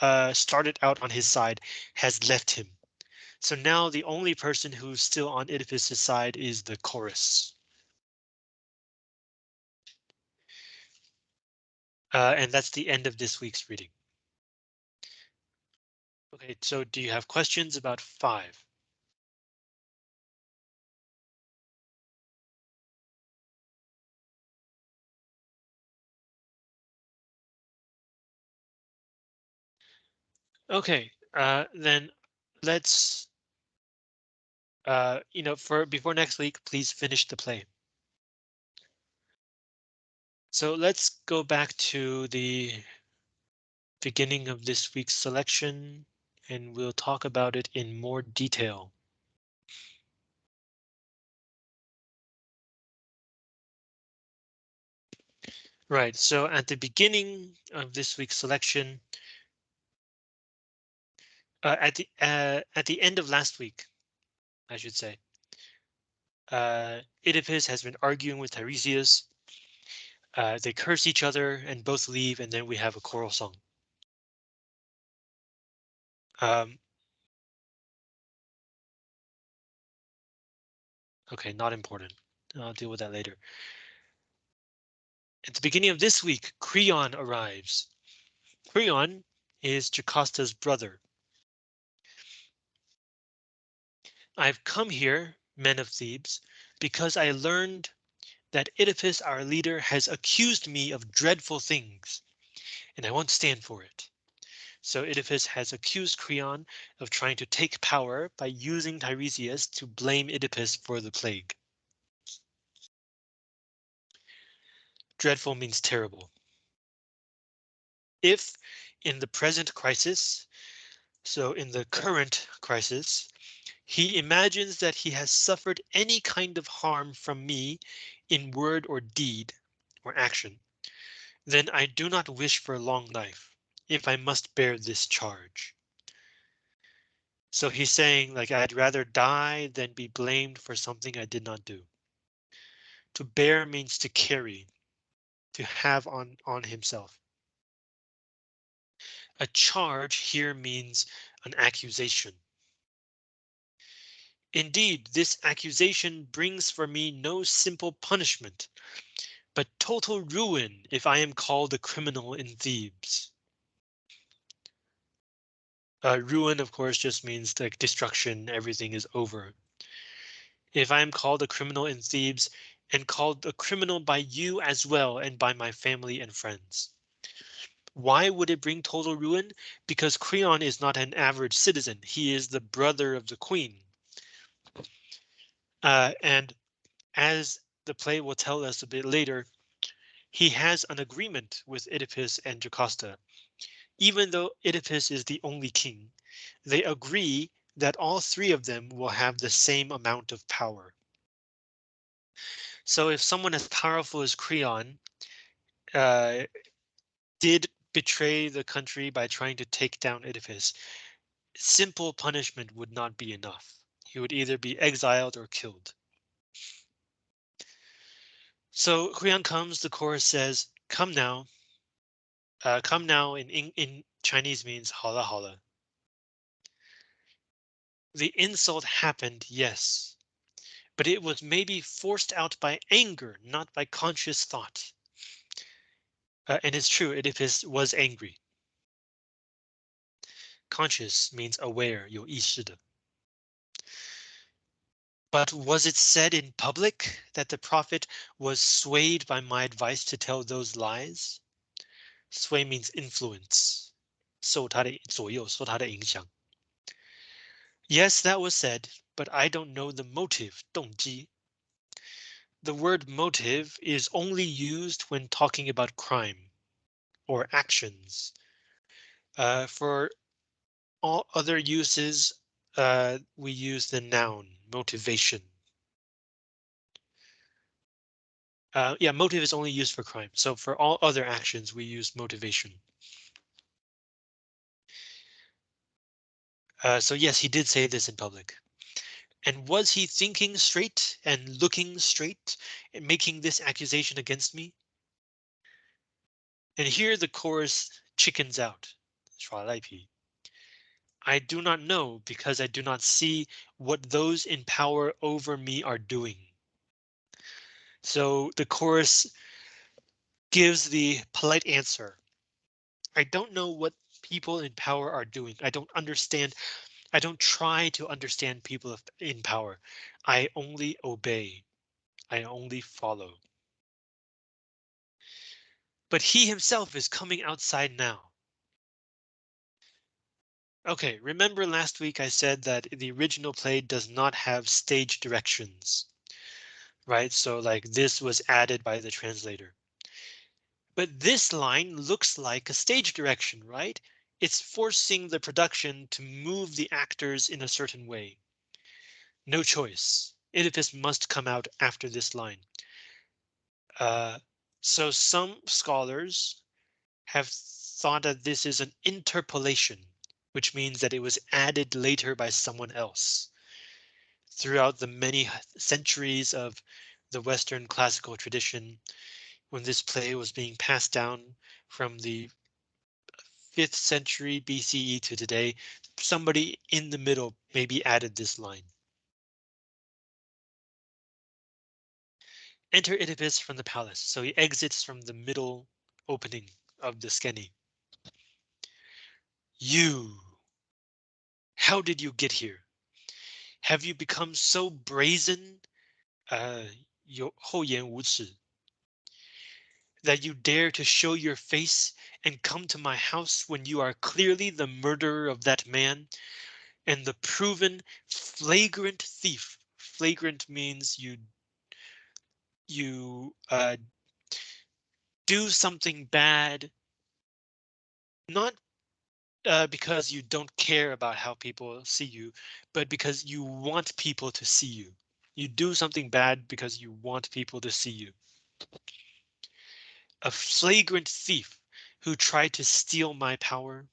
uh, started out on his side, has left him. So now the only person who's still on Oedipus's side is the chorus. Uh, and that's the end of this week's reading. Okay, so do you have questions about five? Okay, uh, then let's, uh, you know, for before next week, please finish the play. So let's go back to the beginning of this week's selection and we'll talk about it in more detail. Right, so at the beginning of this week's selection, uh, at the uh, at the end of last week, I should say, uh, Oedipus has been arguing with Tiresias. Uh, they curse each other and both leave, and then we have a choral song. Um, okay, not important. I'll deal with that later. At the beginning of this week, Creon arrives. Creon is Jocasta's brother. I've come here, men of Thebes, because I learned that Oedipus, our leader, has accused me of dreadful things, and I won't stand for it. So Oedipus has accused Creon of trying to take power by using Tiresias to blame Oedipus for the plague. Dreadful means terrible. If in the present crisis, so in the current crisis, he imagines that he has suffered any kind of harm from me in word or deed or action, then I do not wish for a long life if I must bear this charge. So he's saying like I'd rather die than be blamed for something I did not do. To bear means to carry, to have on on himself. A charge here means an accusation. Indeed, this accusation brings for me no simple punishment, but total ruin if I am called a criminal in Thebes. Uh, ruin, of course, just means like destruction. Everything is over. If I am called a criminal in Thebes and called a criminal by you as well and by my family and friends. Why would it bring total ruin? Because Creon is not an average citizen. He is the brother of the queen. Uh, and as the play will tell us a bit later, he has an agreement with Oedipus and Jocasta. Even though Oedipus is the only king, they agree that all three of them will have the same amount of power. So if someone as powerful as Creon uh, did betray the country by trying to take down Oedipus, simple punishment would not be enough. He would either be exiled or killed. So Creon comes, the chorus says, come now Uh, come now in, in, in Chinese means 好了好了. The insult happened, yes, but it was maybe forced out by anger, not by conscious thought. Uh, and it's true, Oedipus was angry. Conscious means aware, 有意识的. But was it said in public that the prophet was swayed by my advice to tell those lies? Sway means influence. 受他的左右，受他的影响. Yes, that was said, but I don't know the motive, 动机. The word motive is only used when talking about crime or actions. Uh, for all other uses, uh, we use the noun motivation. Uh, yeah, motive is only used for crime. So for all other actions, we use motivation. Uh, so yes, he did say this in public. And was he thinking straight and looking straight and making this accusation against me? And here the chorus chickens out. I do not know because I do not see what those in power over me are doing. So the chorus gives the polite answer. I don't know what people in power are doing. I don't understand. I don't try to understand people in power. I only obey. I only follow. But he himself is coming outside now. OK, remember last week I said that the original play does not have stage directions. Right, so like this was added by the translator. But this line looks like a stage direction, right? It's forcing the production to move the actors in a certain way. No choice. Oedipus must come out after this line. Uh, so some scholars have thought that this is an interpolation which means that it was added later by someone else. Throughout the many centuries of the Western classical tradition, when this play was being passed down from the 5th century BCE to today, somebody in the middle maybe added this line. Enter Oedipus from the palace, so he exits from the middle opening of the skene. You how did you get here? Have you become so brazen? Uh, that you dare to show your face and come to my house when you are clearly the murderer of that man and the proven flagrant thief. Flagrant means you you uh, do something bad, not uh, because you don't care about how people see you, but because you want people to see you. You do something bad because you want people to see you. A flagrant thief who tried to steal my power.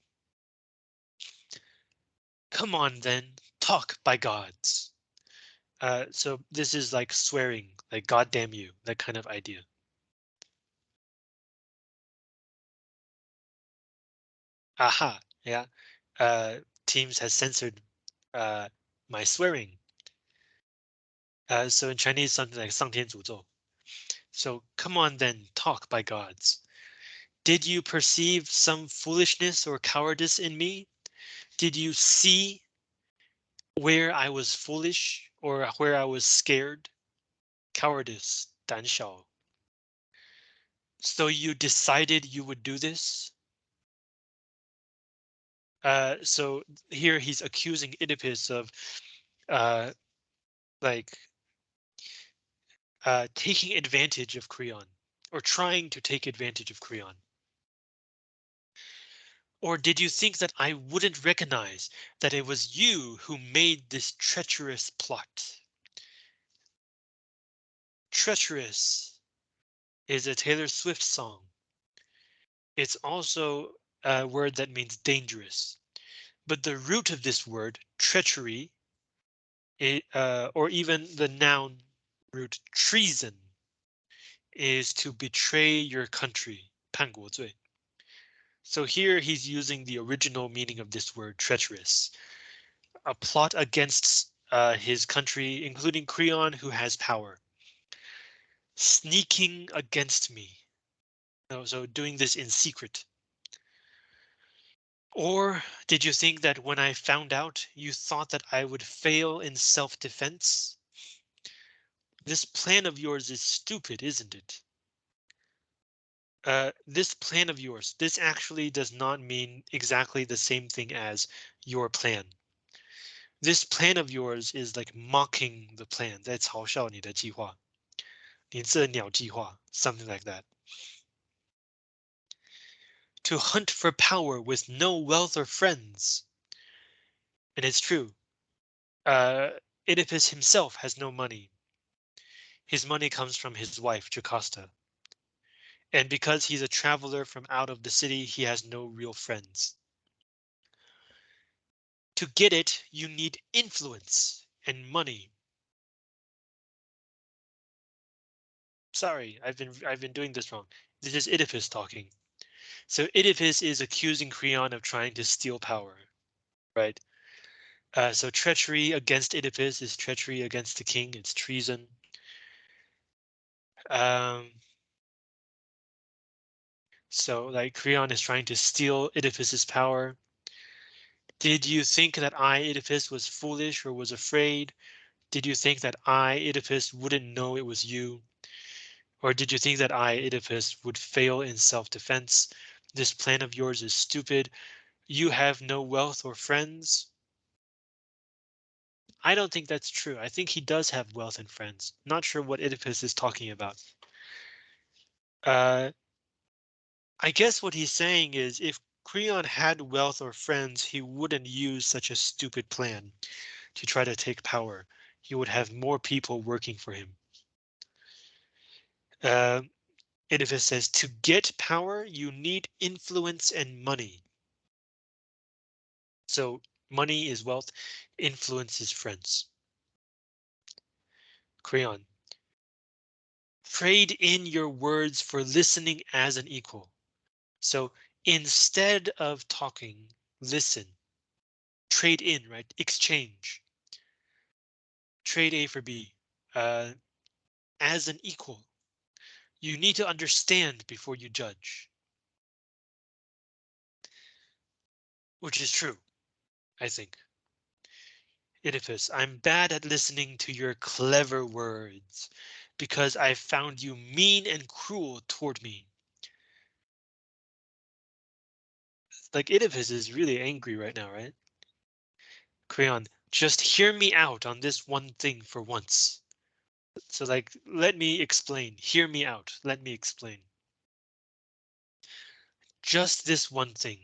Come on then, talk by gods. Uh, so this is like swearing, like God damn you, that kind of idea. Aha, yeah, uh, Teams has censored uh, my swearing. Uh, so in Chinese, something like 上天诅咒. So come on then, talk by gods. Did you perceive some foolishness or cowardice in me? Did you see where I was foolish or where I was scared. Cowardice, 胆小. So you decided you would do this? Uh, so here he's accusing Oedipus of uh, like uh, taking advantage of Creon or trying to take advantage of Creon. Or did you think that I wouldn't recognize that it was you who made this treacherous plot? Treacherous is a Taylor Swift song. It's also a word that means dangerous. But the root of this word, treachery, it, uh, or even the noun root treason, is to betray your country, 叛国罪. So here he's using the original meaning of this word, treacherous. A plot against uh, his country, including Creon, who has power. Sneaking against me. No, so doing this in secret. Or did you think that when I found out, you thought that I would fail in self-defense? This plan of yours is stupid, isn't it? Uh, this plan of yours, this actually does not mean exactly the same thing as your plan. This plan of yours is like mocking the plan. That's 嘲笑你的计划.你这鸟计划, something like that to hunt for power with no wealth or friends. And it's true. Uh, Oedipus himself has no money. His money comes from his wife, Jocasta. And because he's a traveler from out of the city, he has no real friends. To get it, you need influence and money. Sorry, I've been I've been doing this wrong. This is Oedipus talking. So Oedipus is accusing Creon of trying to steal power, right? Uh, so treachery against Oedipus is treachery against the king. It's treason. Um, so like Creon is trying to steal Oedipus's power. Did you think that I, Oedipus, was foolish or was afraid? Did you think that I, Oedipus, wouldn't know it was you? Or did you think that I, Oedipus, would fail in self-defense? This plan of yours is stupid. You have no wealth or friends. I don't think that's true. I think he does have wealth and friends. Not sure what Oedipus is talking about. Uh, I guess what he's saying is if Creon had wealth or friends, he wouldn't use such a stupid plan to try to take power. He would have more people working for him. Uh, and if it says to get power, you need influence and money. So money is wealth, influence is friends. Creon. Trade in your words for listening as an equal. So instead of talking, listen. Trade in, right? Exchange. Trade A for B uh, as an equal. You need to understand before you judge. Which is true, I think. Oedipus, I'm bad at listening to your clever words because I found you mean and cruel toward me. Like Oedipus is really angry right now, right? Creon, just hear me out on this one thing for once. So like, let me explain. Hear me out. Let me explain. Just this one thing.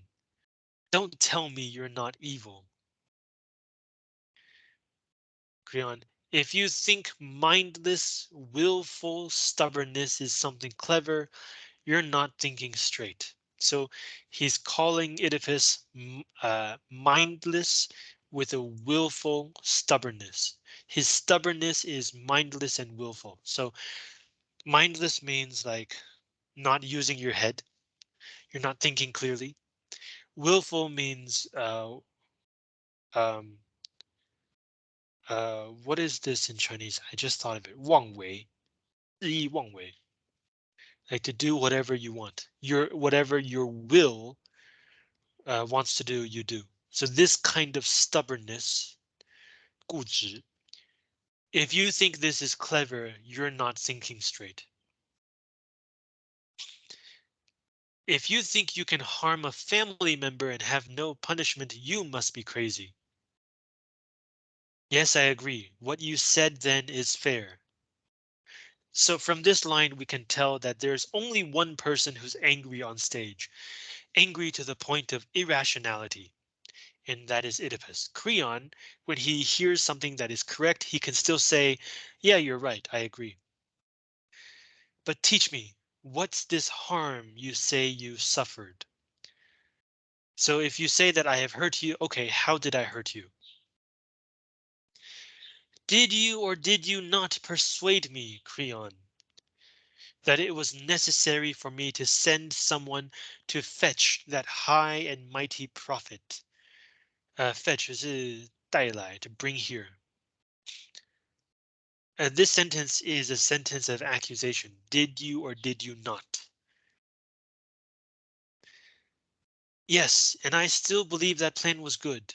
Don't tell me you're not evil. Creon, if you think mindless, willful stubbornness is something clever, you're not thinking straight. So he's calling Oedipus uh, mindless with a willful stubbornness. His stubbornness is mindless and willful. So mindless means like not using your head. You're not thinking clearly. Willful means uh, um, uh, what is this in Chinese? I just thought of it. Wang Wei. Yi Wang Wei. Like to do whatever you want. Your whatever your will uh, wants to do, you do. So this kind of stubbornness, 固执, If you think this is clever, you're not thinking straight. If you think you can harm a family member and have no punishment, you must be crazy. Yes, I agree. What you said then is fair. So from this line, we can tell that there's only one person who's angry on stage, angry to the point of irrationality. And that is Oedipus. Creon, when he hears something that is correct, he can still say, yeah, you're right, I agree. But teach me, what's this harm you say you suffered? So if you say that I have hurt you, okay, how did I hurt you? Did you or did you not persuade me, Creon, that it was necessary for me to send someone to fetch that high and mighty prophet? Uh, fetch 是带来 to bring here. Uh, this sentence is a sentence of accusation. Did you or did you not? Yes, and I still believe that plan was good.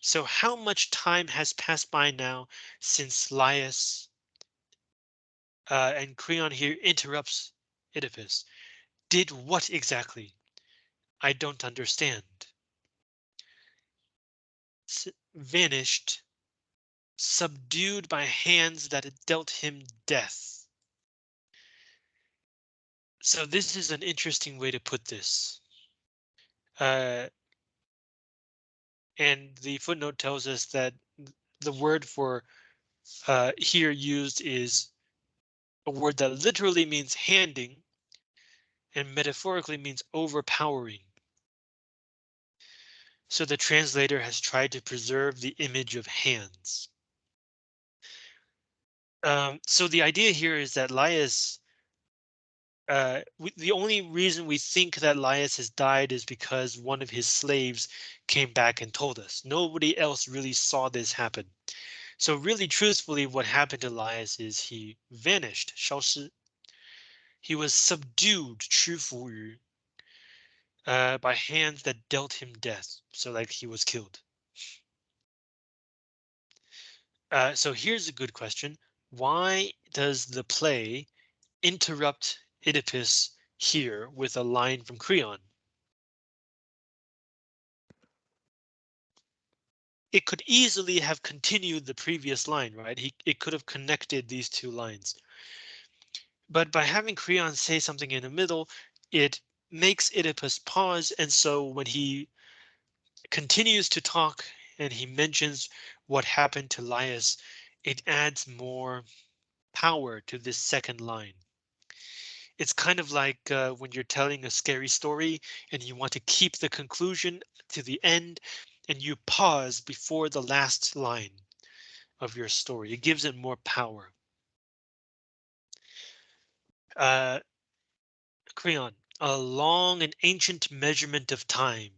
So how much time has passed by now since Laius uh, and Creon here interrupts Oedipus? Did what exactly? I don't understand. Vanished, subdued by hands that had dealt him death. So this is an interesting way to put this. Uh, and the footnote tells us that the word for uh, here used is a word that literally means handing and metaphorically means overpowering So the translator has tried to preserve the image of hands. Um, so the idea here is that Laius uh, we, the only reason we think that Laius has died is because one of his slaves came back and told us. Nobody else really saw this happen. So really truthfully, what happened to Laius is he vanished, 消失. He was subdued, 屈服于, uh, by hands that dealt him death. So like he was killed. Uh, so here's a good question. Why does the play interrupt Oedipus here with a line from Creon. It could easily have continued the previous line, right? He, it could have connected these two lines. But by having Creon say something in the middle, it makes Oedipus pause. And so when he continues to talk and he mentions what happened to Laius, it adds more power to this second line it's kind of like uh, when you're telling a scary story and you want to keep the conclusion to the end and you pause before the last line of your story. It gives it more power. Uh, Creon, a long and ancient measurement of time.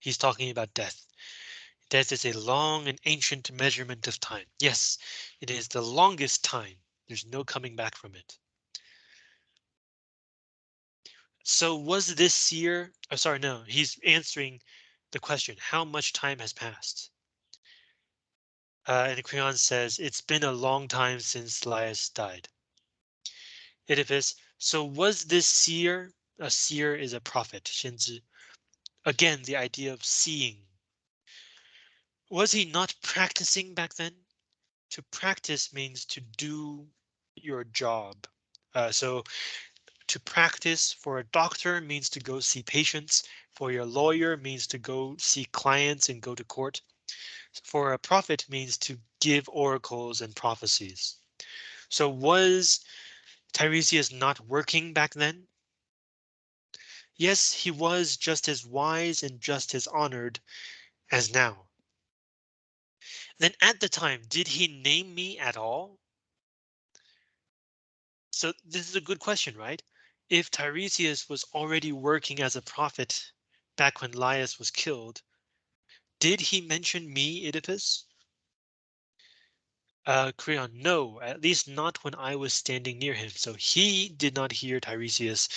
He's talking about death. Death is a long and ancient measurement of time. Yes, it is the longest time. There's no coming back from it. So was this seer? Oh, sorry, no, he's answering the question. How much time has passed? Uh, and Creon says it's been a long time since Laius died. Oedipus, so was this seer? A seer is a prophet. 先知. Again, the idea of seeing. Was he not practicing back then? To practice means to do your job. Uh, so to practice for a doctor means to go see patients. For your lawyer means to go see clients and go to court. For a prophet means to give oracles and prophecies. So was Tiresias not working back then? Yes, he was just as wise and just as honored as now. Then at the time, did he name me at all? So this is a good question, right? If Tiresias was already working as a prophet back when Laius was killed, did he mention me, Oedipus? Uh, Creon, no, at least not when I was standing near him, so he did not hear Tiresias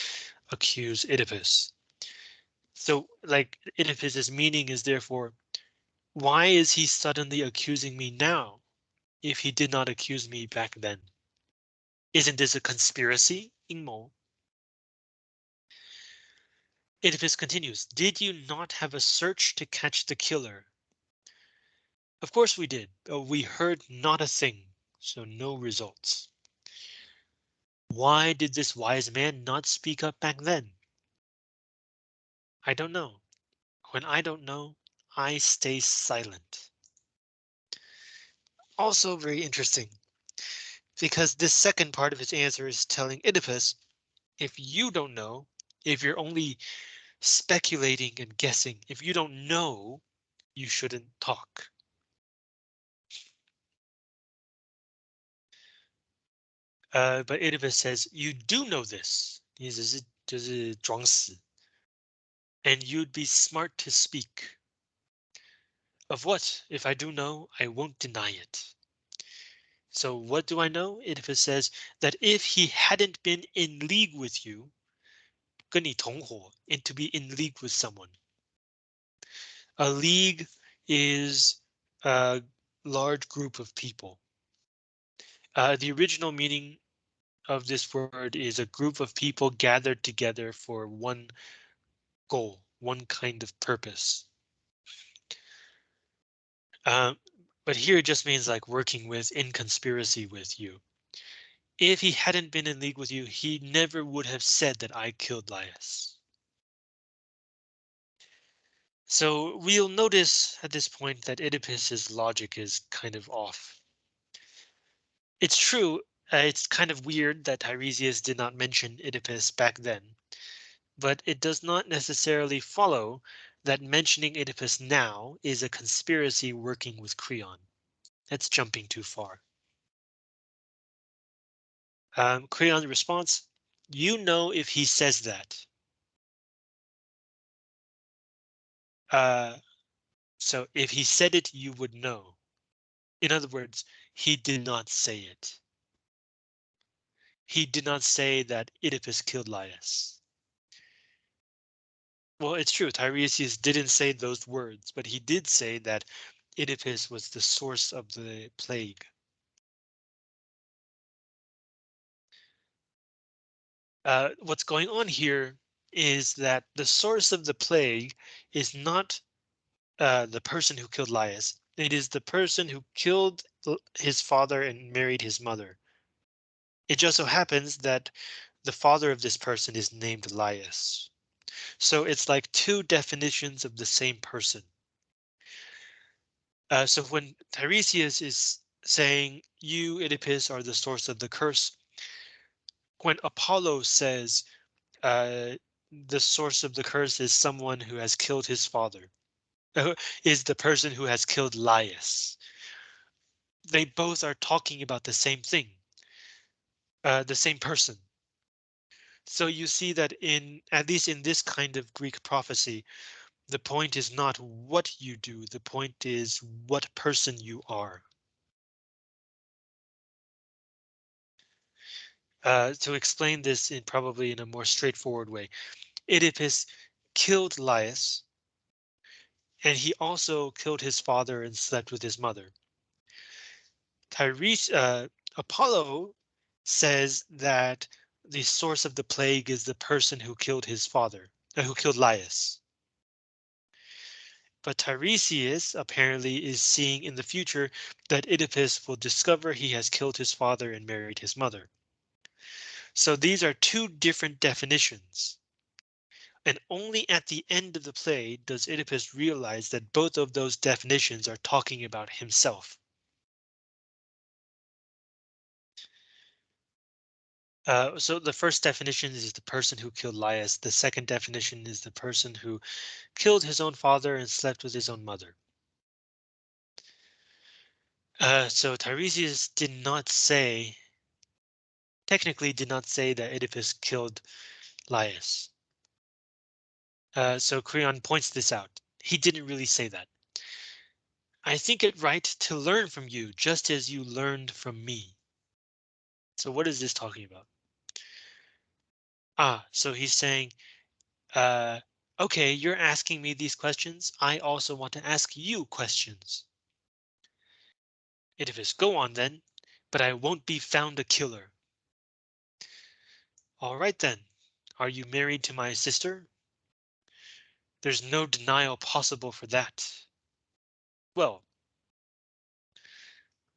accuse Oedipus. So, like, Oedipus's meaning is therefore, why is he suddenly accusing me now? if he did not accuse me back then? Isn't this a conspiracy? 阴谋. Oedipus continues, did you not have a search to catch the killer? Of course we did, but we heard not a thing, so no results. Why did this wise man not speak up back then? I don't know. When I don't know, I stay silent. Also very interesting, because this second part of his answer is telling Oedipus, if you don't know, if you're only speculating and guessing, if you don't know, you shouldn't talk. Uh, but Oedipus says, you do know this. 意思是就是装死 and you'd be smart to speak. Of what? If I do know, I won't deny it. So what do I know? Oedipus says that if he hadn't been in league with you, 跟你同伙, and to be in league with someone. A league is a large group of people. Uh, the original meaning of this word is a group of people gathered together for one goal, one kind of purpose. Um, but here it just means like working with in conspiracy with you. If he hadn't been in league with you, he never would have said that I killed Laius. So we'll notice at this point that Oedipus's logic is kind of off. It's true, uh, it's kind of weird that Tiresias did not mention Oedipus back then, but it does not necessarily follow that mentioning Oedipus now is a conspiracy working with Creon. That's jumping too far. Um, Creon's response, you know if he says that. Uh, so if he said it, you would know. In other words, he did not say it. He did not say that Oedipus killed Laius. Well, it's true. Tiresias didn't say those words, but he did say that Oedipus was the source of the plague. Uh, what's going on here is that the source of the plague is not uh, the person who killed Laius. It is the person who killed his father and married his mother. It just so happens that the father of this person is named Laius. So it's like two definitions of the same person. Uh, so when Tiresias is saying you, Oedipus, are the source of the curse, when Apollo says uh, the source of the curse is someone who has killed his father, uh, is the person who has killed Laius. They both are talking about the same thing, uh, the same person. So you see that in at least in this kind of Greek prophecy, the point is not what you do, the point is what person you are. Uh, to explain this in probably in a more straightforward way, Oedipus killed Laius, and he also killed his father and slept with his mother. Tyrese, uh, Apollo says that the source of the plague is the person who killed his father, uh, who killed Laius. But Tiresias apparently is seeing in the future that Oedipus will discover he has killed his father and married his mother. So these are two different definitions. And only at the end of the play does Oedipus realize that both of those definitions are talking about himself. Uh, so the first definition is the person who killed Laius. The second definition is the person who killed his own father and slept with his own mother. Uh, so Tiresias did not say, technically did not say that Oedipus killed Laius. Uh, so Creon points this out. He didn't really say that. I think it right to learn from you just as you learned from me. So what is this talking about? Ah, so he's saying, uh, OK, you're asking me these questions. I also want to ask you questions. Oedipus, go on then, but I won't be found a killer. All right then, are you married to my sister? There's no denial possible for that. Well,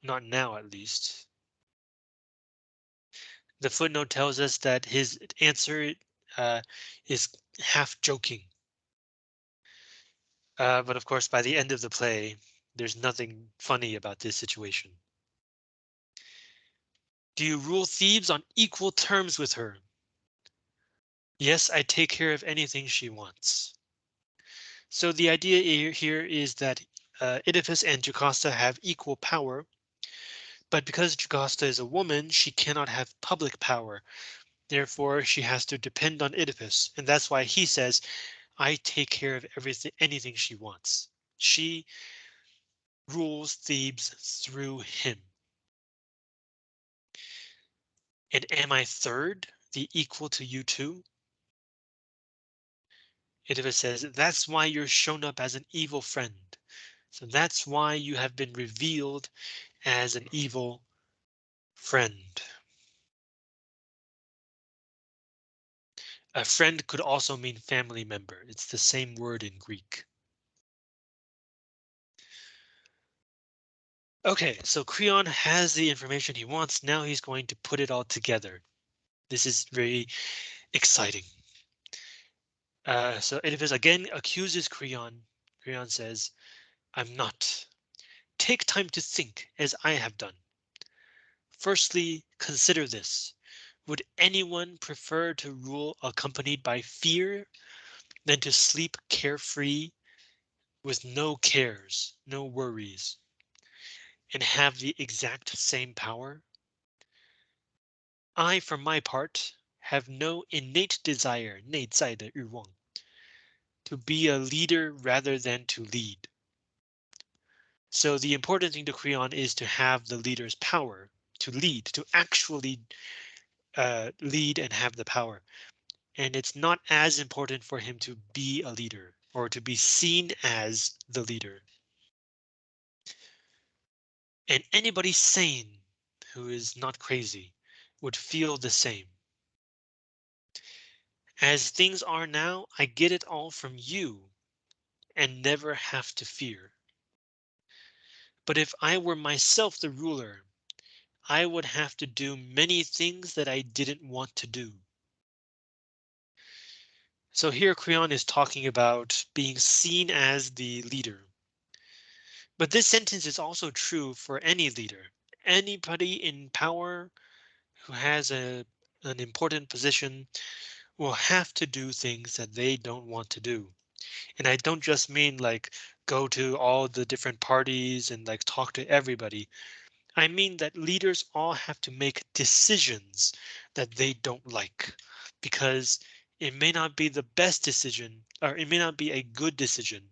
not now at least. The footnote tells us that his answer uh, is half joking. Uh, but of course, by the end of the play, there's nothing funny about this situation. Do you rule Thebes on equal terms with her? Yes, I take care of anything she wants. So the idea here is that uh, Oedipus and Jocasta have equal power. But because Jocasta is a woman, she cannot have public power. Therefore, she has to depend on Oedipus, and that's why he says, I take care of everything, anything she wants. She rules Thebes through him. And am I third, the equal to you two? Oedipus says, that's why you're shown up as an evil friend. So that's why you have been revealed as an evil friend. A friend could also mean family member. It's the same word in Greek. OK, so Creon has the information he wants. Now he's going to put it all together. This is very exciting. Uh, so Oedipus again accuses Creon. Creon says, I'm not Take time to think as I have done. Firstly, consider this. Would anyone prefer to rule accompanied by fear than to sleep carefree with no cares, no worries, and have the exact same power? I, for my part, have no innate desire 内在的欲望 to be a leader rather than to lead. So the important thing to Creon is to have the leader's power to lead, to actually uh, lead and have the power. And it's not as important for him to be a leader or to be seen as the leader. And anybody sane who is not crazy would feel the same. As things are now, I get it all from you and never have to fear. But if I were myself the ruler, I would have to do many things that I didn't want to do. So here Creon is talking about being seen as the leader. But this sentence is also true for any leader. Anybody in power who has a an important position will have to do things that they don't want to do. And I don't just mean like go to all the different parties and like talk to everybody. I mean that leaders all have to make decisions that they don't like because it may not be the best decision or it may not be a good decision,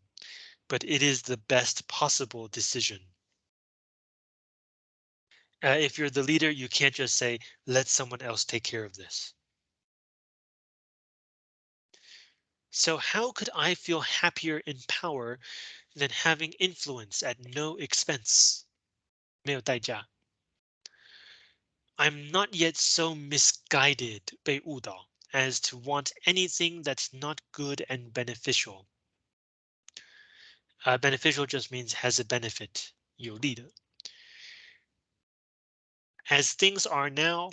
but it is the best possible decision. Uh, if you're the leader, you can't just say, let someone else take care of this. So how could I feel happier in power than having influence at no expense? 没有代价. I'm not yet so misguided 被误导 as to want anything that's not good and beneficial. Uh, beneficial just means has a benefit 有利的. As things are now,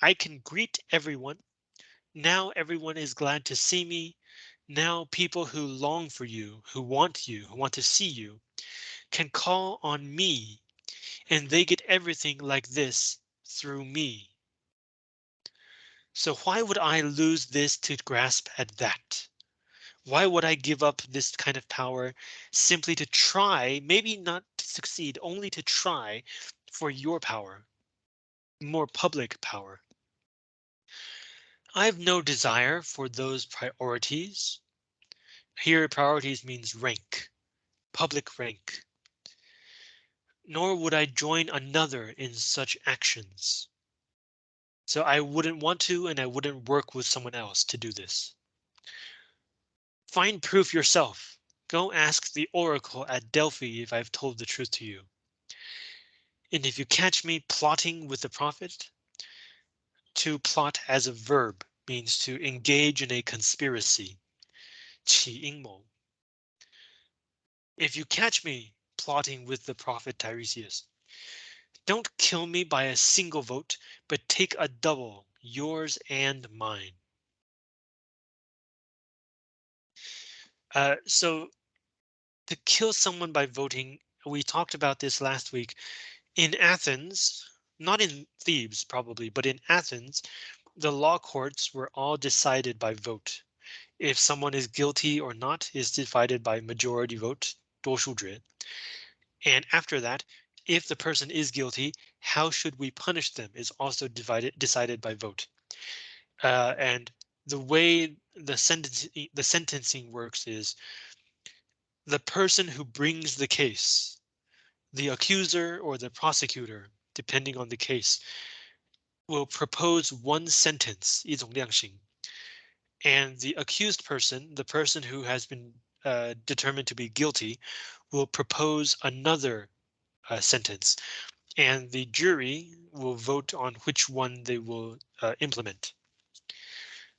I can greet everyone. Now everyone is glad to see me. Now people who long for you, who want you, who want to see you, can call on me and they get everything like this through me. So why would I lose this to grasp at that? Why would I give up this kind of power simply to try, maybe not to succeed, only to try for your power, more public power? I have no desire for those priorities. Here priorities means rank, public rank nor would I join another in such actions. So I wouldn't want to and I wouldn't work with someone else to do this. Find proof yourself. Go ask the oracle at Delphi if I've told the truth to you. And if you catch me plotting with the prophet, to plot as a verb means to engage in a conspiracy. 起阴谋. If you catch me plotting with the prophet Tiresias, don't kill me by a single vote, but take a double, yours and mine. Uh, so to kill someone by voting, we talked about this last week. In Athens, not in Thebes probably, but in Athens, the law courts were all decided by vote. If someone is guilty or not is divided by majority vote, 多数决. And after that, if the person is guilty, how should we punish them is also divided decided by vote. Uh, and the way the sentence the sentencing works is the person who brings the case, the accuser or the prosecutor, depending on the case, will propose one sentence, 一种量刑, and the accused person, the person who has been uh, determined to be guilty, will propose another uh, sentence, and the jury will vote on which one they will uh, implement.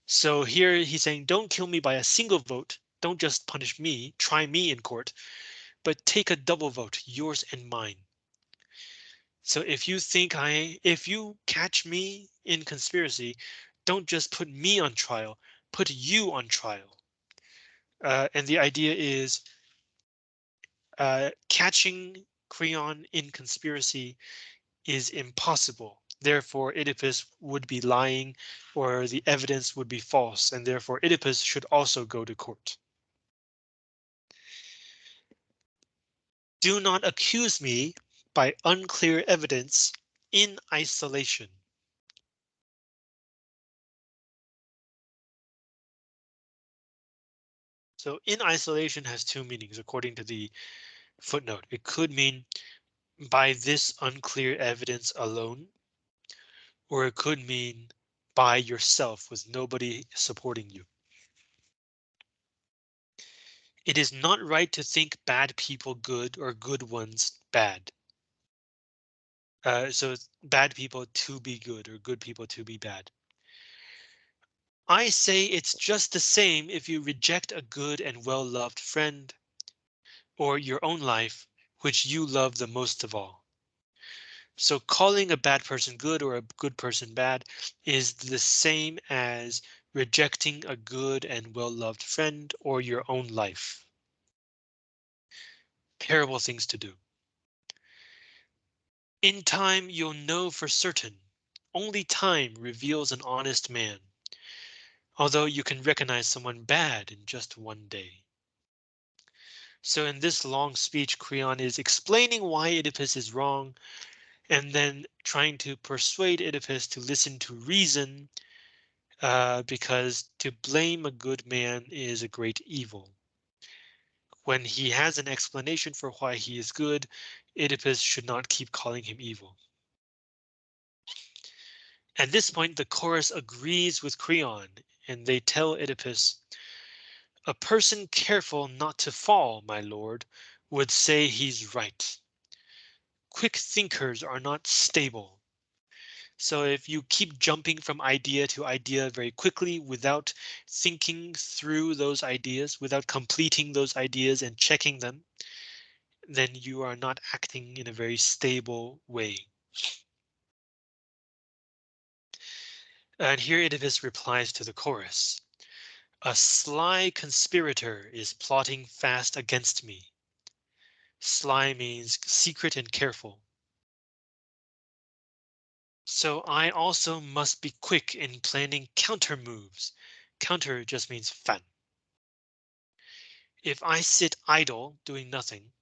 So here he's saying, don't kill me by a single vote. Don't just punish me, try me in court, but take a double vote, yours and mine. So if you think I, if you catch me in conspiracy, don't just put me on trial, put you on trial. Uh, and the idea is uh, catching Creon in conspiracy is impossible. Therefore, Oedipus would be lying or the evidence would be false, and therefore Oedipus should also go to court. Do not accuse me by unclear evidence in isolation. So in isolation has two meanings according to the footnote. It could mean by this unclear evidence alone, or it could mean by yourself with nobody supporting you. It is not right to think bad people good or good ones bad. Uh, so bad people to be good or good people to be bad. I say it's just the same if you reject a good and well-loved friend or your own life, which you love the most of all. So calling a bad person good or a good person bad is the same as rejecting a good and well-loved friend or your own life. Terrible things to do. In time, you'll know for certain. Only time reveals an honest man although you can recognize someone bad in just one day. So in this long speech, Creon is explaining why Oedipus is wrong, and then trying to persuade Oedipus to listen to reason, uh, because to blame a good man is a great evil. When he has an explanation for why he is good, Oedipus should not keep calling him evil. At this point, the chorus agrees with Creon and they tell Oedipus, a person careful not to fall, my lord, would say he's right. Quick thinkers are not stable. So if you keep jumping from idea to idea very quickly without thinking through those ideas, without completing those ideas and checking them, then you are not acting in a very stable way. And here Oedipus replies to the chorus. A sly conspirator is plotting fast against me. Sly means secret and careful. So I also must be quick in planning counter moves. Counter just means fan. If I sit idle doing nothing,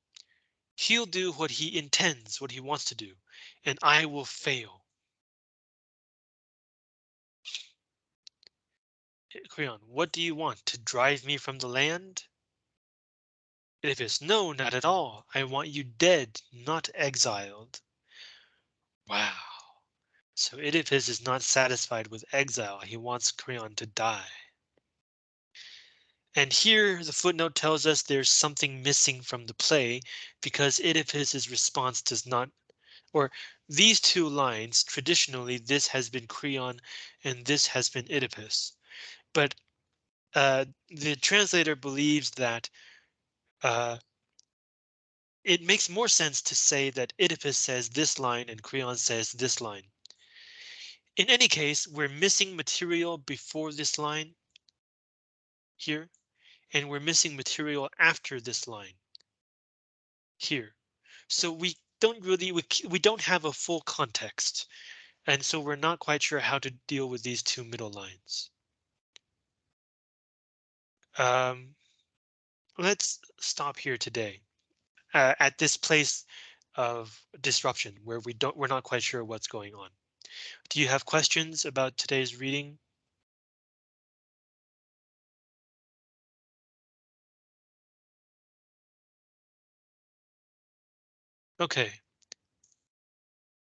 he'll do what he intends, what he wants to do, and I will fail. Eh, Creon, what do you want to drive me from the land? Oedipus, no, not at all. I want you dead, not exiled. Wow. So Oedipus is not satisfied with exile. He wants Creon to die. And here the footnote tells us there's something missing from the play because Oedipus's response does not or these two lines, traditionally, this has been Creon and this has been Oedipus. But uh, the translator believes that uh, it makes more sense to say that Oedipus says this line and Creon says this line. In any case, we're missing material before this line here, and we're missing material after this line here. So we don't really, we, we don't have a full context. And so we're not quite sure how to deal with these two middle lines. Um, let's stop here today uh, at this place of disruption where we don't we're not quite sure what's going on. Do you have questions about today's reading? Okay,